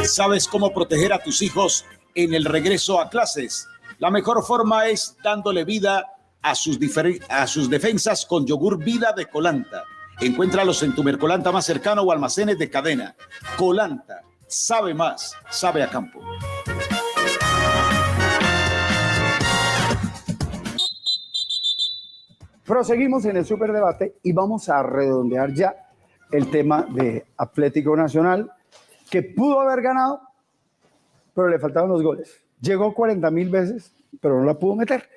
¿Sabes cómo proteger a tus hijos en el regreso a clases? La mejor forma es dándole vida a sus, a sus defensas con yogur vida de Colanta. Encuéntralos en tu Mercolanta más cercano o almacenes de cadena. Colanta, sabe más, sabe a campo. Proseguimos en el superdebate y vamos a redondear ya el tema de Atlético Nacional, que pudo haber ganado, pero le faltaban los goles. Llegó 40 mil veces, pero no la pudo meter.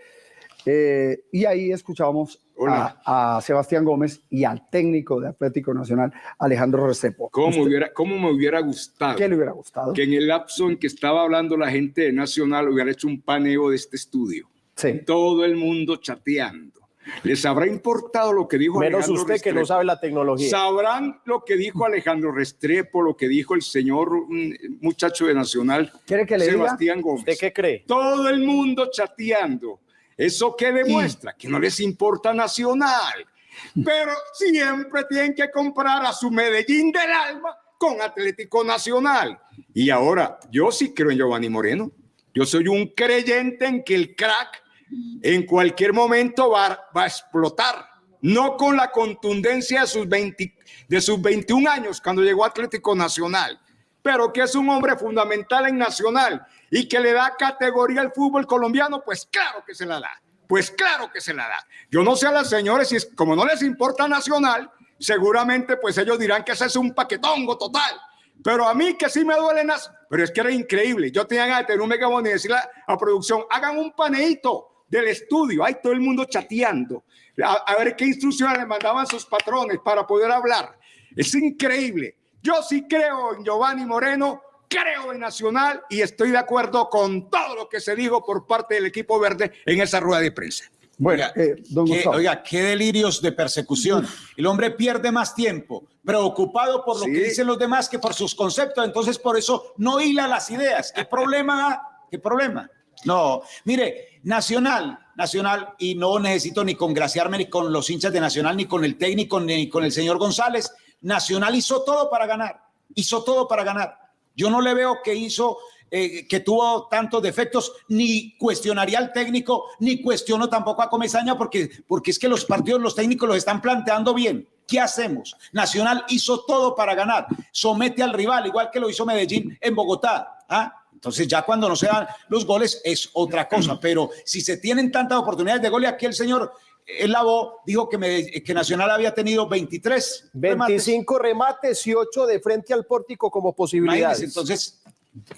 Eh, y ahí escuchábamos a, a Sebastián Gómez y al técnico de Atlético Nacional, Alejandro Restrepo. ¿Cómo, Usted- hubiera, ¿Cómo me hubiera gustado? ¿Qué le hubiera gustado? Que en el lapso en que estaba hablando la gente de Nacional hubiera hecho un paneo de este estudio. Sí. Todo el mundo chateando. ¿Les habrá importado lo que dijo Menos Alejandro usted que no sabe la tecnología. Sabrán lo que dijo Alejandro Restrepo, lo que dijo el señor mm, muchacho de Nacional, ¿Quiere que le diga? Sebastián Gómez. ¿Usted qué cree? Todo el mundo chateando. ¿Eso qué demuestra? Que no les importa Nacional. Pero siempre tienen que comprar a su Medellín del alma con Atlético Nacional. Y ahora, yo sí creo en Giovanni Moreno. Yo soy un creyente en que el crack en cualquier momento va, va a explotar. No con la contundencia de sus, 20 de sus 21 años cuando llegó Atlético Nacional, pero que es un hombre fundamental en Nacional y que le da categoría al fútbol colombiano, pues claro que se la da. Pues claro que se la da. Yo no sé a las señores si es, como no les importa Nacional, seguramente pues ellos dirán que ese es un paquetongo total. Pero a mí que sí me duele las... Pero es que era increíble. Yo tenía ganas de tener un megabono y decirle a, a producción, hagan un paneíto del estudio. Hay todo el mundo chateando. A, a ver qué instrucciones le mandaban sus patrones para poder hablar. Es increíble. Yo sí creo en Giovanni Moreno, creo en Nacional y estoy de acuerdo con todo lo que se dijo por parte del equipo verde en esa rueda de prensa. Bueno, eh, don Qué- oiga, qué delirios de persecución. El hombre pierde más tiempo preocupado por lo que dicen los demás que por sus conceptos. Entonces, por eso no hila las ideas. ¿Qué problema? ¿Qué problema? No, mire, Nacional, Nacional, y no necesito ni congraciarme ni con los hinchas de Nacional, ni con el técnico, ni con el señor González. Nacional hizo todo para ganar, hizo todo para ganar. Yo no le veo que hizo, eh, que tuvo tantos defectos, ni cuestionaría al técnico, ni cuestiono tampoco a Comesaña, porque, porque es que los partidos, los técnicos los están planteando bien. ¿Qué hacemos? Nacional hizo todo para ganar, somete al rival, igual que lo hizo Medellín en Bogotá. ¿ah? Entonces ya cuando no se dan los goles es otra cosa, pero si se tienen tantas oportunidades de gol y aquí el señor el Labo dijo que, Medell- que Nacional había tenido 23 25 remates y 8 de frente al pórtico como posibilidades. Imagínense, entonces,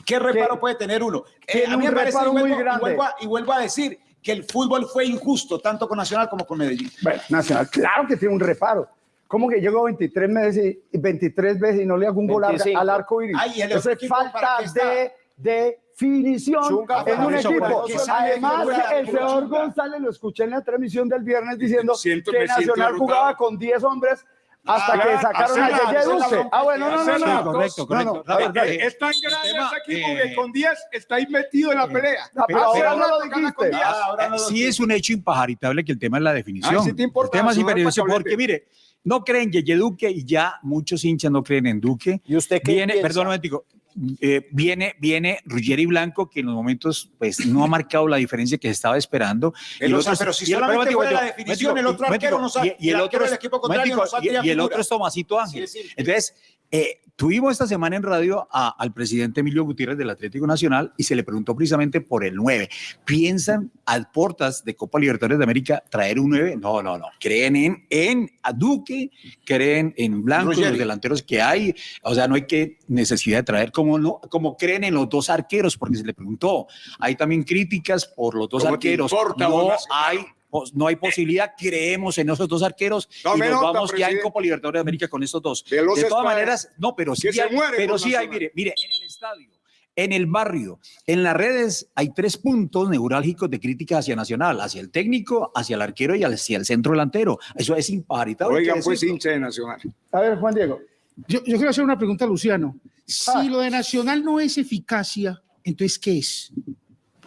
¿qué reparo puede tener uno? Eh, a mí me un parece, y muy vuelvo, y grande. vuelvo a- y vuelvo a decir que el fútbol fue injusto, tanto con Nacional como con Medellín. Bueno, Nacional, claro que tiene un reparo. ¿Cómo que llegó 23 veces y 23 veces y no le hago un gol al- 25. al arco iris? Ay, ¿y el Eso es falta de definición Chunga, en un equipo. Además, el señor. González lo escuché en la transmisión del viernes diciendo Siento- que Nacional jugaba con 10 hombres hasta que sacaron a Yeye Duque. Ah, bueno, no, no, no. No. correcto, No, correcto. no, a ver. Eh, Es tan grande tema, ese equipo eh, que con 10 está ahí metido en la pelea. Ah, pero ahora no lo dijiste. 10. Ah, ahora no lo sí es un hecho impajaritable que el tema es la definición. Ay, sí te importa, el tema es que porque, mire, no creen en Yeye Duque y ya muchos hinchas no creen en Duque. ¿Y usted qué Viene, piensa? perdón un momentico, eh, viene, viene Ruggeri Blanco, que en los momentos pues no ha marcado la diferencia que se estaba esperando. El o sea, pero si y el- solamente fuera la definición, el otro arquero no sabe- y, y el el arquero otro del es- y- y el otro Tomasito Ángel. Sí, sí. Entonces, eh, tuvimos esta semana en radio a- al presidente Emilio Gutiérrez del Atlético Nacional y se le preguntó precisamente por el 9. ¿Piensan a puertas de Copa Libertadores de América traer un 9? No, no, no. Creen en, en a Duque, creen en Blanco, Ruggeri. los delanteros que hay. O sea, no hay que necesidad de traer como no, como creen en los dos arqueros, porque se le preguntó. Hay también críticas por los dos ¿Cómo te arqueros. importa, no hay no hay posibilidad, creemos en esos dos arqueros No y nos nota, vamos ya en. Copa Libertadores de América con estos dos. De todas maneras, no, pero sí hay, pero sí hay, mire, mire, en el estadio, en el barrio, en las redes hay tres puntos neurálgicos de crítica hacia Nacional, hacia el técnico, hacia el arquero y hacia el centro delantero. Eso es imparitable. Oigan, pues hincha de Nacional. A ver, Juan Diego. Yo, yo quiero hacer una pregunta a Luciano. Si Ah. lo de Nacional no es eficacia, entonces ¿qué es?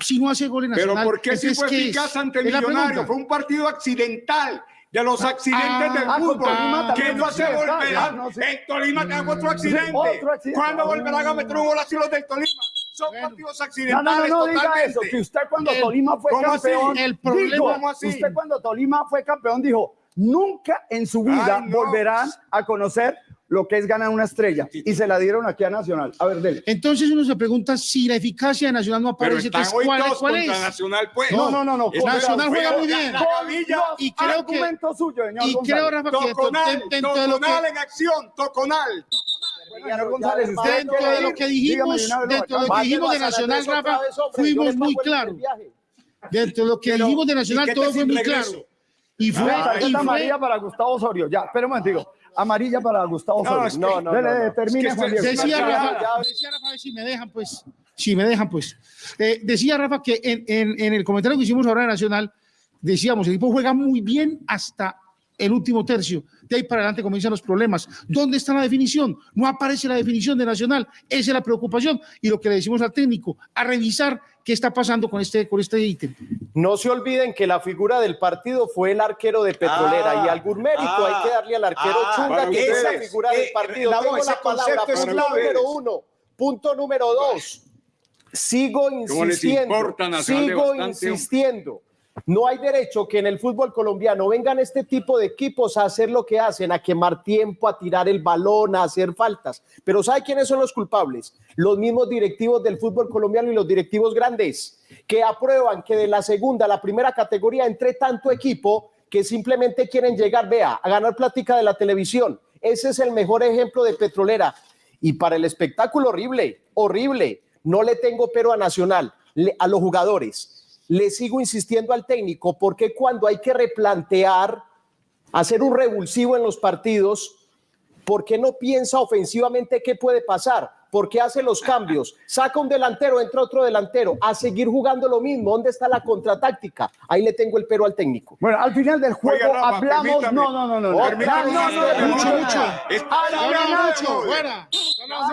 Si no hace gol en Pero Nacional, ¿por qué si entonces, fue eficaz ante pregunta. Fue un partido accidental. De los accidentes ah, del ah, fútbol, Tolima que no se volverá. ah, no. En Tolima tenemos otro accidente. Otro accidente. ¿Cuándo volverán a meter un gol así los del Tolima? Son partidos No, no, no, accidentales no diga eso, que usted cuando El- Tolima fue campeón, El problema- dijo, ¿Cómo así? usted cuando Tolima fue campeón dijo, nunca en su vida Ay, no. volverán a conocer lo que es ganar una estrella. Y se la dieron aquí a Nacional. A ver, dele. Entonces uno se pregunta si la eficacia de Nacional no Pero aparece. están Entonces, hoy ¿cuál, todos cuál contra es? Nacional, pues. No, no, no, no. Nacional juega muy bien. La gavilla, Y creo que, Argumento suyo, señor y González. creo, Rafa, que dentro, Toconal, dentro de lo que, Toconal en acción, Toconal. González, dentro de lo que dijimos, dentro de lo que dijimos de Nacional, Rafa, fuimos muy claros. Dentro de lo que Pero, dijimos de ¿y Nacional, todo fue muy claro. Y fue, Una y fue, para Gustavo Osorio. Ya, espera un momentico. Amarilla para Gustavo No, no, no, Dele, no, no. termine, Juan Diego. decía Rafa, ya. decía Rafa, a ver si me dejan, pues, si me dejan, pues. Eh, decía Rafa que en, en- en el comentario que hicimos ahora de Nacional, decíamos, el equipo juega muy bien hasta el último tercio. De ahí para adelante comienzan los problemas. ¿Dónde está la definición? No aparece la definición de Nacional. Esa es la preocupación. Y lo que le decimos al técnico, a revisar qué está pasando con este, con este ítem. No se olviden que la figura del partido fue el arquero de Petrolera Ah, y algún mérito ah, hay que darle al arquero ah, Chunga, que es la figura Eh, del partido. Lavo, Tengo ese la palabra. es Punto clave. número uno. Punto número dos. Sigo insistiendo. Sigo insistiendo. No hay derecho que en el fútbol colombiano vengan este tipo de equipos a hacer lo que hacen, a quemar tiempo, a tirar el balón, a hacer faltas. Pero ¿sabe quiénes son los culpables? Los mismos directivos del fútbol colombiano y los directivos grandes, que aprueban que de la segunda a la primera categoría entre tanto equipo que simplemente quieren llegar, vea, a ganar plática de la televisión. Ese es el mejor ejemplo de Petrolera. Y para el espectáculo horrible, horrible. No le tengo pero a Nacional, a los jugadores. Le sigo insistiendo al técnico porque cuando hay que replantear, hacer un revulsivo en los partidos, ¿por qué no piensa ofensivamente qué puede pasar? ¿Por qué hace los cambios? Saca un delantero, entra otro delantero, a seguir jugando lo mismo. ¿Dónde está la contratáctica? Ahí le tengo el pero al técnico. Bueno, al final del juego Oiga, Rafa, hablamos. permítame. No, no, no, no. no. Permítame. No, no, no, Mucho, Al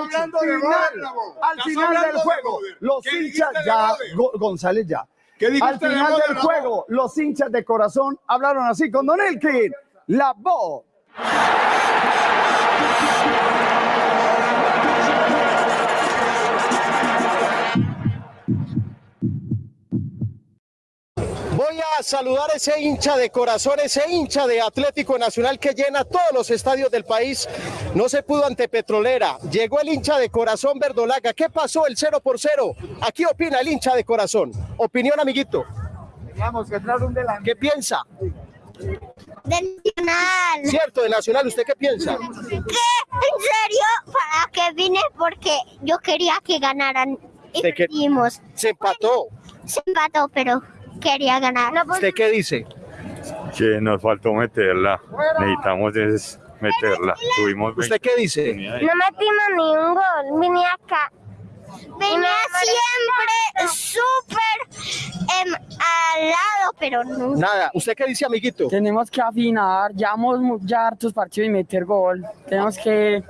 hablando final, de al final del juego, los ¿Qué hinchas ya, González ya. ¿Qué dijiste Al final del juego, los hinchas de corazón hablaron así con Don Elkin. La voz. Saludar a ese hincha de corazón, ese hincha de Atlético Nacional que llena todos los estadios del país. No se pudo ante Petrolera. Llegó el hincha de corazón Verdolaga. ¿Qué pasó el 0 por 0? Aquí opina el hincha de corazón. Opinión, amiguito. Vamos, que trae un delante. ¿Qué piensa? Del Nacional. Cierto, de Nacional, ¿usted qué piensa? ¿Qué? ¿En serio? ¿Para qué vine? Porque yo quería que ganaran. Y ¿Usted qué- perdimos. Se empató. Se empató, pero quería ganar. No, pues, ¿Usted qué dice? que nos faltó meterla. Necesitamos es meterla. Tuvimos ¿Usted qué dice? No metimos ni un gol. Vine acá. Venía siempre súper em, al lado, pero no. Nada. ¿Usted qué dice, amiguito? Tenemos que afinar, llevamos ya hartos partidos y meter gol. Tenemos que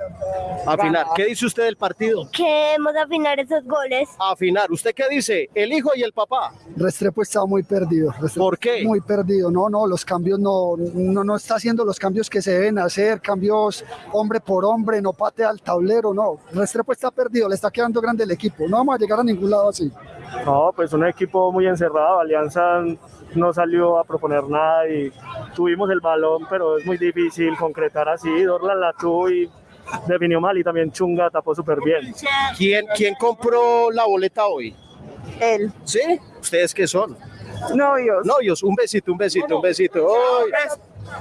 Afinar. ¿Qué dice usted del partido? Queremos afinar esos goles. Afinar. ¿Usted qué dice? El hijo y el papá. Restrepo está muy perdido. Restrepo ¿Por qué? Muy perdido. No, no, los cambios no, no, no está haciendo los cambios que se deben hacer, cambios hombre por hombre, no patea al tablero, no. Restrepo está perdido, le está quedando grande el equipo. No vamos a llegar a ningún lado así. No, pues un equipo muy encerrado. Alianza no salió a proponer nada y tuvimos el balón, pero es muy difícil concretar así. Dorlan la tuvo y definió mal y también Chunga tapó súper bien. ¿Quién, ¿Quién compró la boleta hoy? Él. ¿Sí? ¿Ustedes qué son? Novios. Novios. Un besito, un besito, un besito. ¡Ay!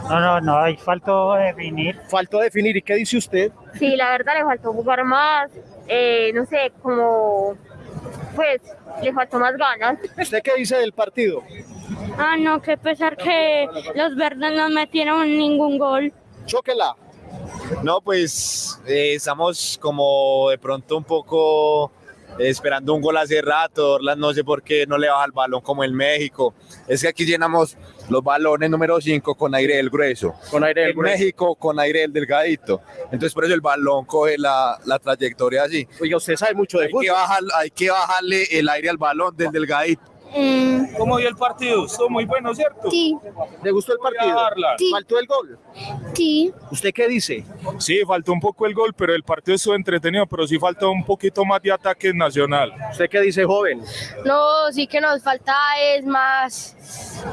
No, no, no, hay faltó definir. Faltó definir. ¿Y qué dice usted? Sí, la verdad le faltó jugar más, eh, no sé, como, pues, le faltó más ganas. ¿Usted qué dice del partido? Ah, no, que pesar que los verdes no metieron ningún gol. Chóquela. No, pues eh, estamos como de pronto un poco esperando un gol hace rato. Orlan no sé por qué no le baja el balón como en México. Es que aquí llenamos los balones número 5 con aire del grueso. Con aire del en grueso. México con aire del delgadito. Entonces por eso el balón coge la, la trayectoria así. Oiga, usted sabe mucho de hay que, bajar, hay que bajarle el aire al balón del delgadito. ¿Cómo vio el partido? Estuvo muy bueno, ¿cierto? Sí. ¿Le gustó el partido? Sí. ¿Faltó el gol? Sí. ¿Usted qué dice? Sí, faltó un poco el gol, pero el partido estuvo entretenido, pero sí faltó un poquito más de ataque nacional. ¿Usted qué dice, joven? No, sí que nos falta es más,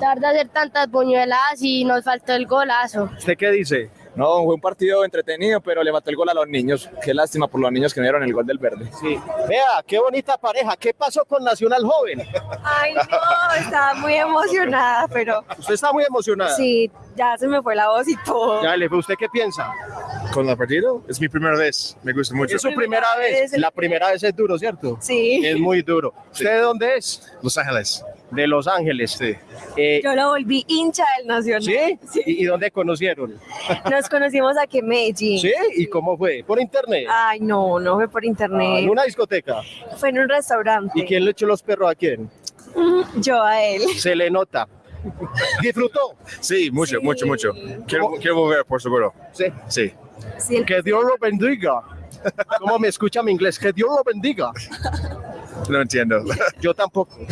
dar de hacer tantas buñuelas y nos faltó el golazo. ¿Usted qué dice? No, fue un partido entretenido, pero le mató el gol a los niños. Qué lástima por los niños que no dieron el gol del verde. Sí. Vea, qué bonita pareja. ¿Qué pasó con Nacional Joven? Ay, no, estaba muy emocionada, pero ¿Usted está muy emocionada? sí, ya se me fue la voz y todo. Ya, le- ¿usted qué piensa? ¿Con el partido? Es mi primera vez. Me gusta mucho. Es su primera vez. La primera vez es duro, ¿cierto? Sí. Es muy duro. ¿Usted de dónde es? Los Ángeles. De Los Ángeles. Sí. Yo lo volví hincha del Nacional. ¿Sí? ¿Y, y dónde conocieron? Nos conocimos aquí en Medellín. ¿Sí? ¿Y cómo fue? ¿Por internet? Ay, no, no fue por Ah, internet. ¿En una discoteca? Fue en un restaurante. ¿Y quién le echó los perros a quién? Yo a él. Se le nota. ¿Disfrutó? Sí, mucho, mucho, mucho. Quiero, quiero volver, por seguro. Sí. Sí. Que Dios lo bendiga. ¿Cómo me escucha mi inglés? Que Dios lo bendiga. No entiendo. Yo tampoco.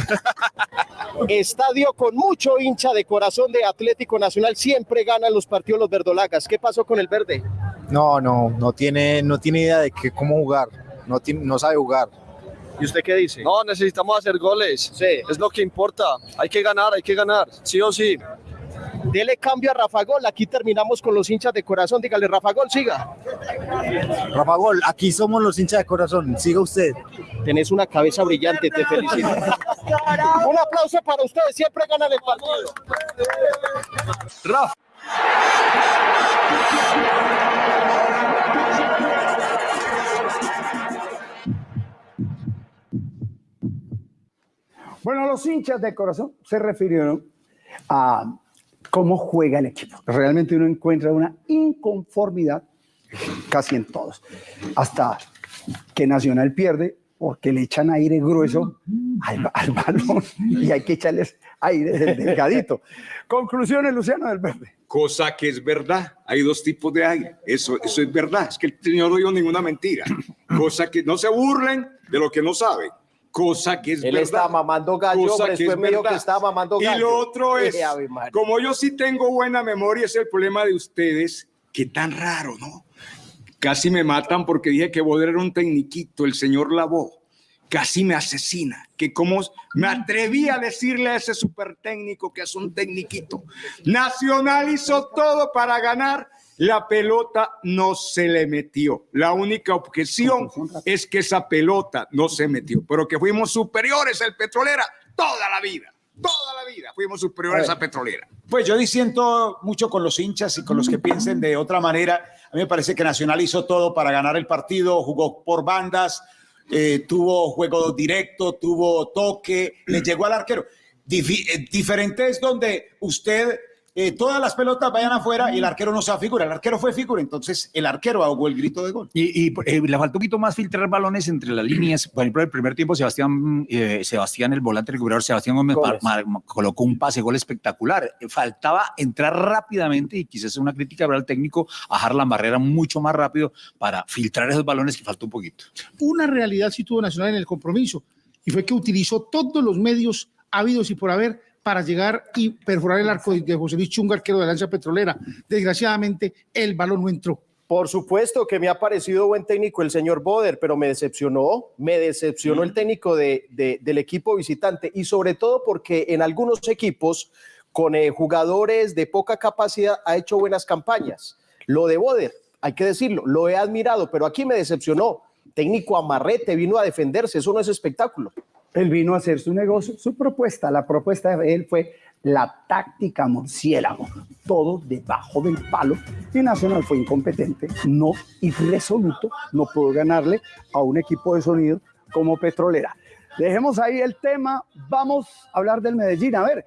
Estadio con mucho hincha de corazón de Atlético Nacional. Siempre ganan los partidos los verdolagas. ¿Qué pasó con el verde? No, no, no tiene, no tiene idea de que, cómo jugar. No, tiene, no sabe jugar. ¿Y usted qué dice? No, necesitamos hacer goles. Sí. Es lo que importa. Hay que ganar, hay que ganar. Sí o sí. Dele cambio a Rafa Gol. Aquí terminamos con los hinchas de corazón. Dígale, Rafa Gol, siga. Rafa Gol, aquí somos los hinchas de corazón. Siga usted. Tenés una cabeza brillante, te felicito. Un aplauso para ustedes. Siempre ganan el partido. Rafa. Bueno, los hinchas de corazón se refirieron a cómo juega el equipo. Realmente uno encuentra una inconformidad casi en todos. Hasta que Nacional pierde porque le echan aire grueso al, al balón y hay que echarles aire del delgadito. Conclusiones, Luciano del Verde. Cosa que es verdad. Hay dos tipos de aire. Eso, eso es verdad. Es que el señor no dijo ninguna mentira. Cosa que no se burlen de lo que no saben. Cosa que es Él verdad. está mamando gallo, Cosa hombre, que después es me dijo que estaba mamando gallo. Y lo otro es, Eh, como yo sí tengo buena memoria, es el problema de ustedes, que tan raro, ¿no? Casi me matan porque dije que Boder era un tecniquito, el señor Lavó. Casi me asesina. Que como me atreví a decirle a ese super técnico que es un tecniquito. Nacional hizo todo para ganar. La pelota no se le metió. La única objeción es que esa pelota no se metió, pero que fuimos superiores al petrolera toda la vida. toda la vida fuimos superiores A. Petrolera. Pues yo disiento mucho con los hinchas y con los que piensen de otra manera. A mí me parece que Nacional hizo todo para ganar el partido, jugó por bandas, eh, tuvo juego directo, tuvo toque, le llegó al arquero. Difi- eh, diferente es donde usted, eh, todas las pelotas vayan afuera y el arquero no sea figura. El arquero fue figura, entonces el arquero ahogó el grito de gol. Y, y, eh, le faltó un poquito más filtrar balones entre las líneas. Por ejemplo, el primer tiempo, Sebastián, eh, Sebastián el volante recuperador, Sebastián Gómez colocó un pase gol espectacular. Faltaba entrar rápidamente y quizás una crítica habrá al técnico, bajar la barrera mucho más rápido para filtrar esos balones que faltó un poquito. Una realidad sí tuvo Nacional en el compromiso y fue que utilizó todos los medios habidos y por haber para llegar y perforar el arco de- José Luis Chunga, arquero de la Lanza Petrolera. Desgraciadamente, el balón no entró. Por supuesto que me ha parecido buen técnico el señor Boder, pero me decepcionó, me decepcionó el técnico de- de- del equipo visitante y sobre todo porque en algunos equipos con eh, jugadores de poca capacidad ha hecho buenas campañas. Lo de Boder, hay que decirlo, lo he admirado, pero aquí me decepcionó. Técnico amarrete, vino a defenderse, eso no es espectáculo. Él vino a hacer su negocio, su propuesta. La propuesta de él fue la táctica murciélago, todo debajo del palo. Y Nacional fue incompetente, no irresoluto, no pudo ganarle a un equipo de sonido como Petrolera. Dejemos ahí el tema, vamos a hablar del Medellín. A ver,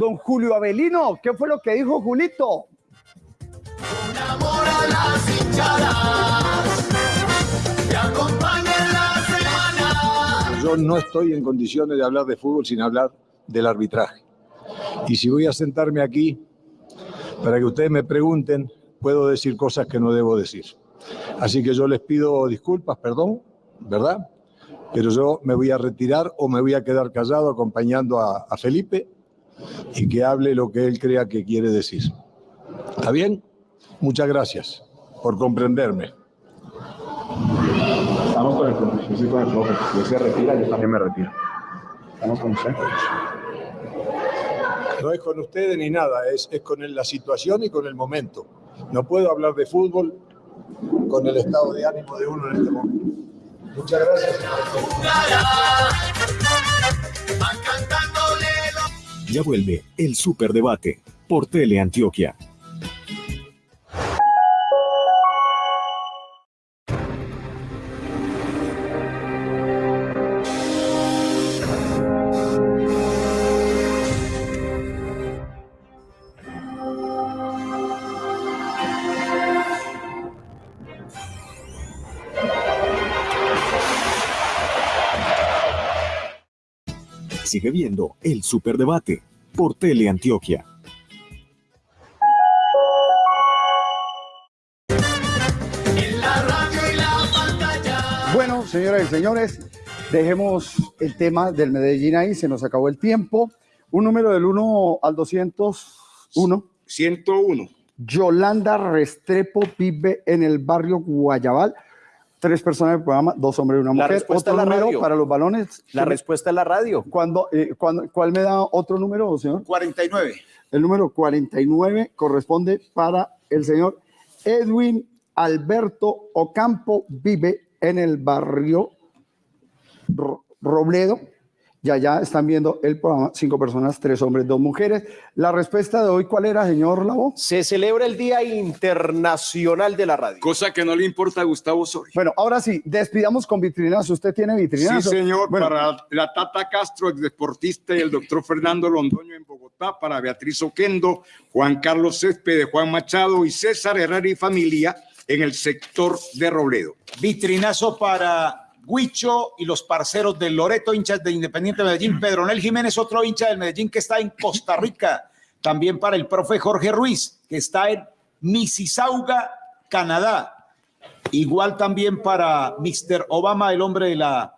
don Julio Avelino, ¿qué fue lo que dijo Julito? No estoy en condiciones de hablar de fútbol sin hablar del arbitraje. Y si voy a sentarme aquí para que ustedes me pregunten, puedo decir cosas que no debo decir. Así que yo les pido disculpas, perdón, ¿verdad? Pero yo me voy a retirar o me voy a quedar callado acompañando a, a Felipe y que hable lo que él crea que quiere decir. ¿Está bien? Muchas gracias por comprenderme. Con el profe, yo soy con el profe. Si él se retira, yo también me retiro. Estamos con usted. No es con ustedes ni nada, es, es con el- la situación y con el momento. No puedo hablar de fútbol con el estado de ánimo de uno en este momento. Muchas gracias. Ya vuelve el Superdebate por Teleantioquia. Sigue viendo el Superdebate por Teleantioquia. Bueno, señoras y señores, dejemos el tema del Medellín ahí, se nos acabó el tiempo. Un número del 1 al 201. 101. Yolanda Restrepo vive en el barrio Guayabal. Tres personas del programa, dos hombres y una La mujer. respuesta Otro es la número radio. para los balones. La respuesta es la radio. ¿Cuándo, eh, cuándo- ¿Cuál me da otro número, señor? 49. El número 49 corresponde para el señor Edwin Alberto Ocampo, vive en el barrio Ro- Robledo. Y allá están viendo el programa, cinco personas, tres hombres, dos mujeres. La respuesta de hoy, ¿cuál era, señor Lavo? Se celebra el Día Internacional de la Radio. Cosa que no le importa a Gustavo Soria. Bueno, ahora sí, despidamos con vitrinazo. ¿Usted tiene vitrinazo? Sí, señor, Bueno, para la Tata Castro, ex deportista, y el doctor Fernando Londoño en Bogotá, para Beatriz Oquendo, Juan Carlos Céspedes, Juan Machado y César Herrera y familia en el sector de Robledo. Vitrinazo para Huicho y los parceros del Loreto, hinchas de Independiente Medellín. Pedronel Jiménez, otro hincha del Medellín que está en Costa Rica. También para el profe Jorge Ruiz, que está en Mississauga, Canadá. Igual también para Mr. Obama, el hombre de la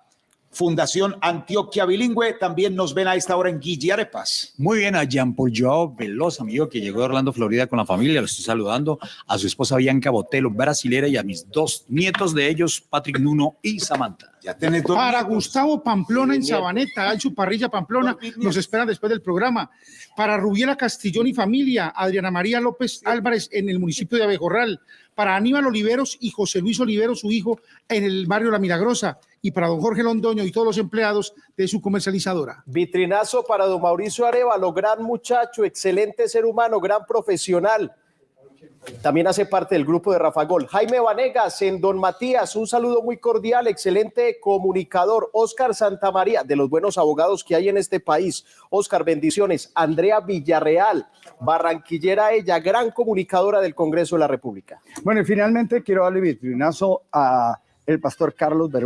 Fundación Antioquia Bilingüe. También nos ven a esta hora en Guillarepas. Muy bien, a Jean Paul Joao Veloz, amigo que llegó de Orlando, Florida con la familia, lo estoy saludando, a su esposa Bianca Botelo, brasilera, y a mis dos nietos de ellos, Patrick Nuno y Samantha. Ya tenés dos Para. Gustavo Pamplona en. Sabaneta, en su parrilla Pamplona, nos esperan después del programa. Para Rubiela Castillón y familia, Adriana María López Álvarez en el municipio de Abejorral. Para Aníbal Oliveros y José Luis Oliveros, su hijo, en el barrio La Milagrosa. Y para don Jorge Londoño y todos los empleados de su comercializadora. Vitrinazo para don Mauricio Arevalo, gran muchacho, excelente ser humano, gran profesional. También hace parte del grupo de Rafa Gol. Jaime Vanegas en Don Matías, un saludo muy cordial, excelente comunicador. Oscar Santamaría, de los buenos abogados que hay en este país. Oscar, bendiciones. Andrea Villarreal, barranquillera ella, gran comunicadora del Congreso de la República. Bueno, y finalmente quiero darle vitrinazo a el pastor Carlos Bermúdez.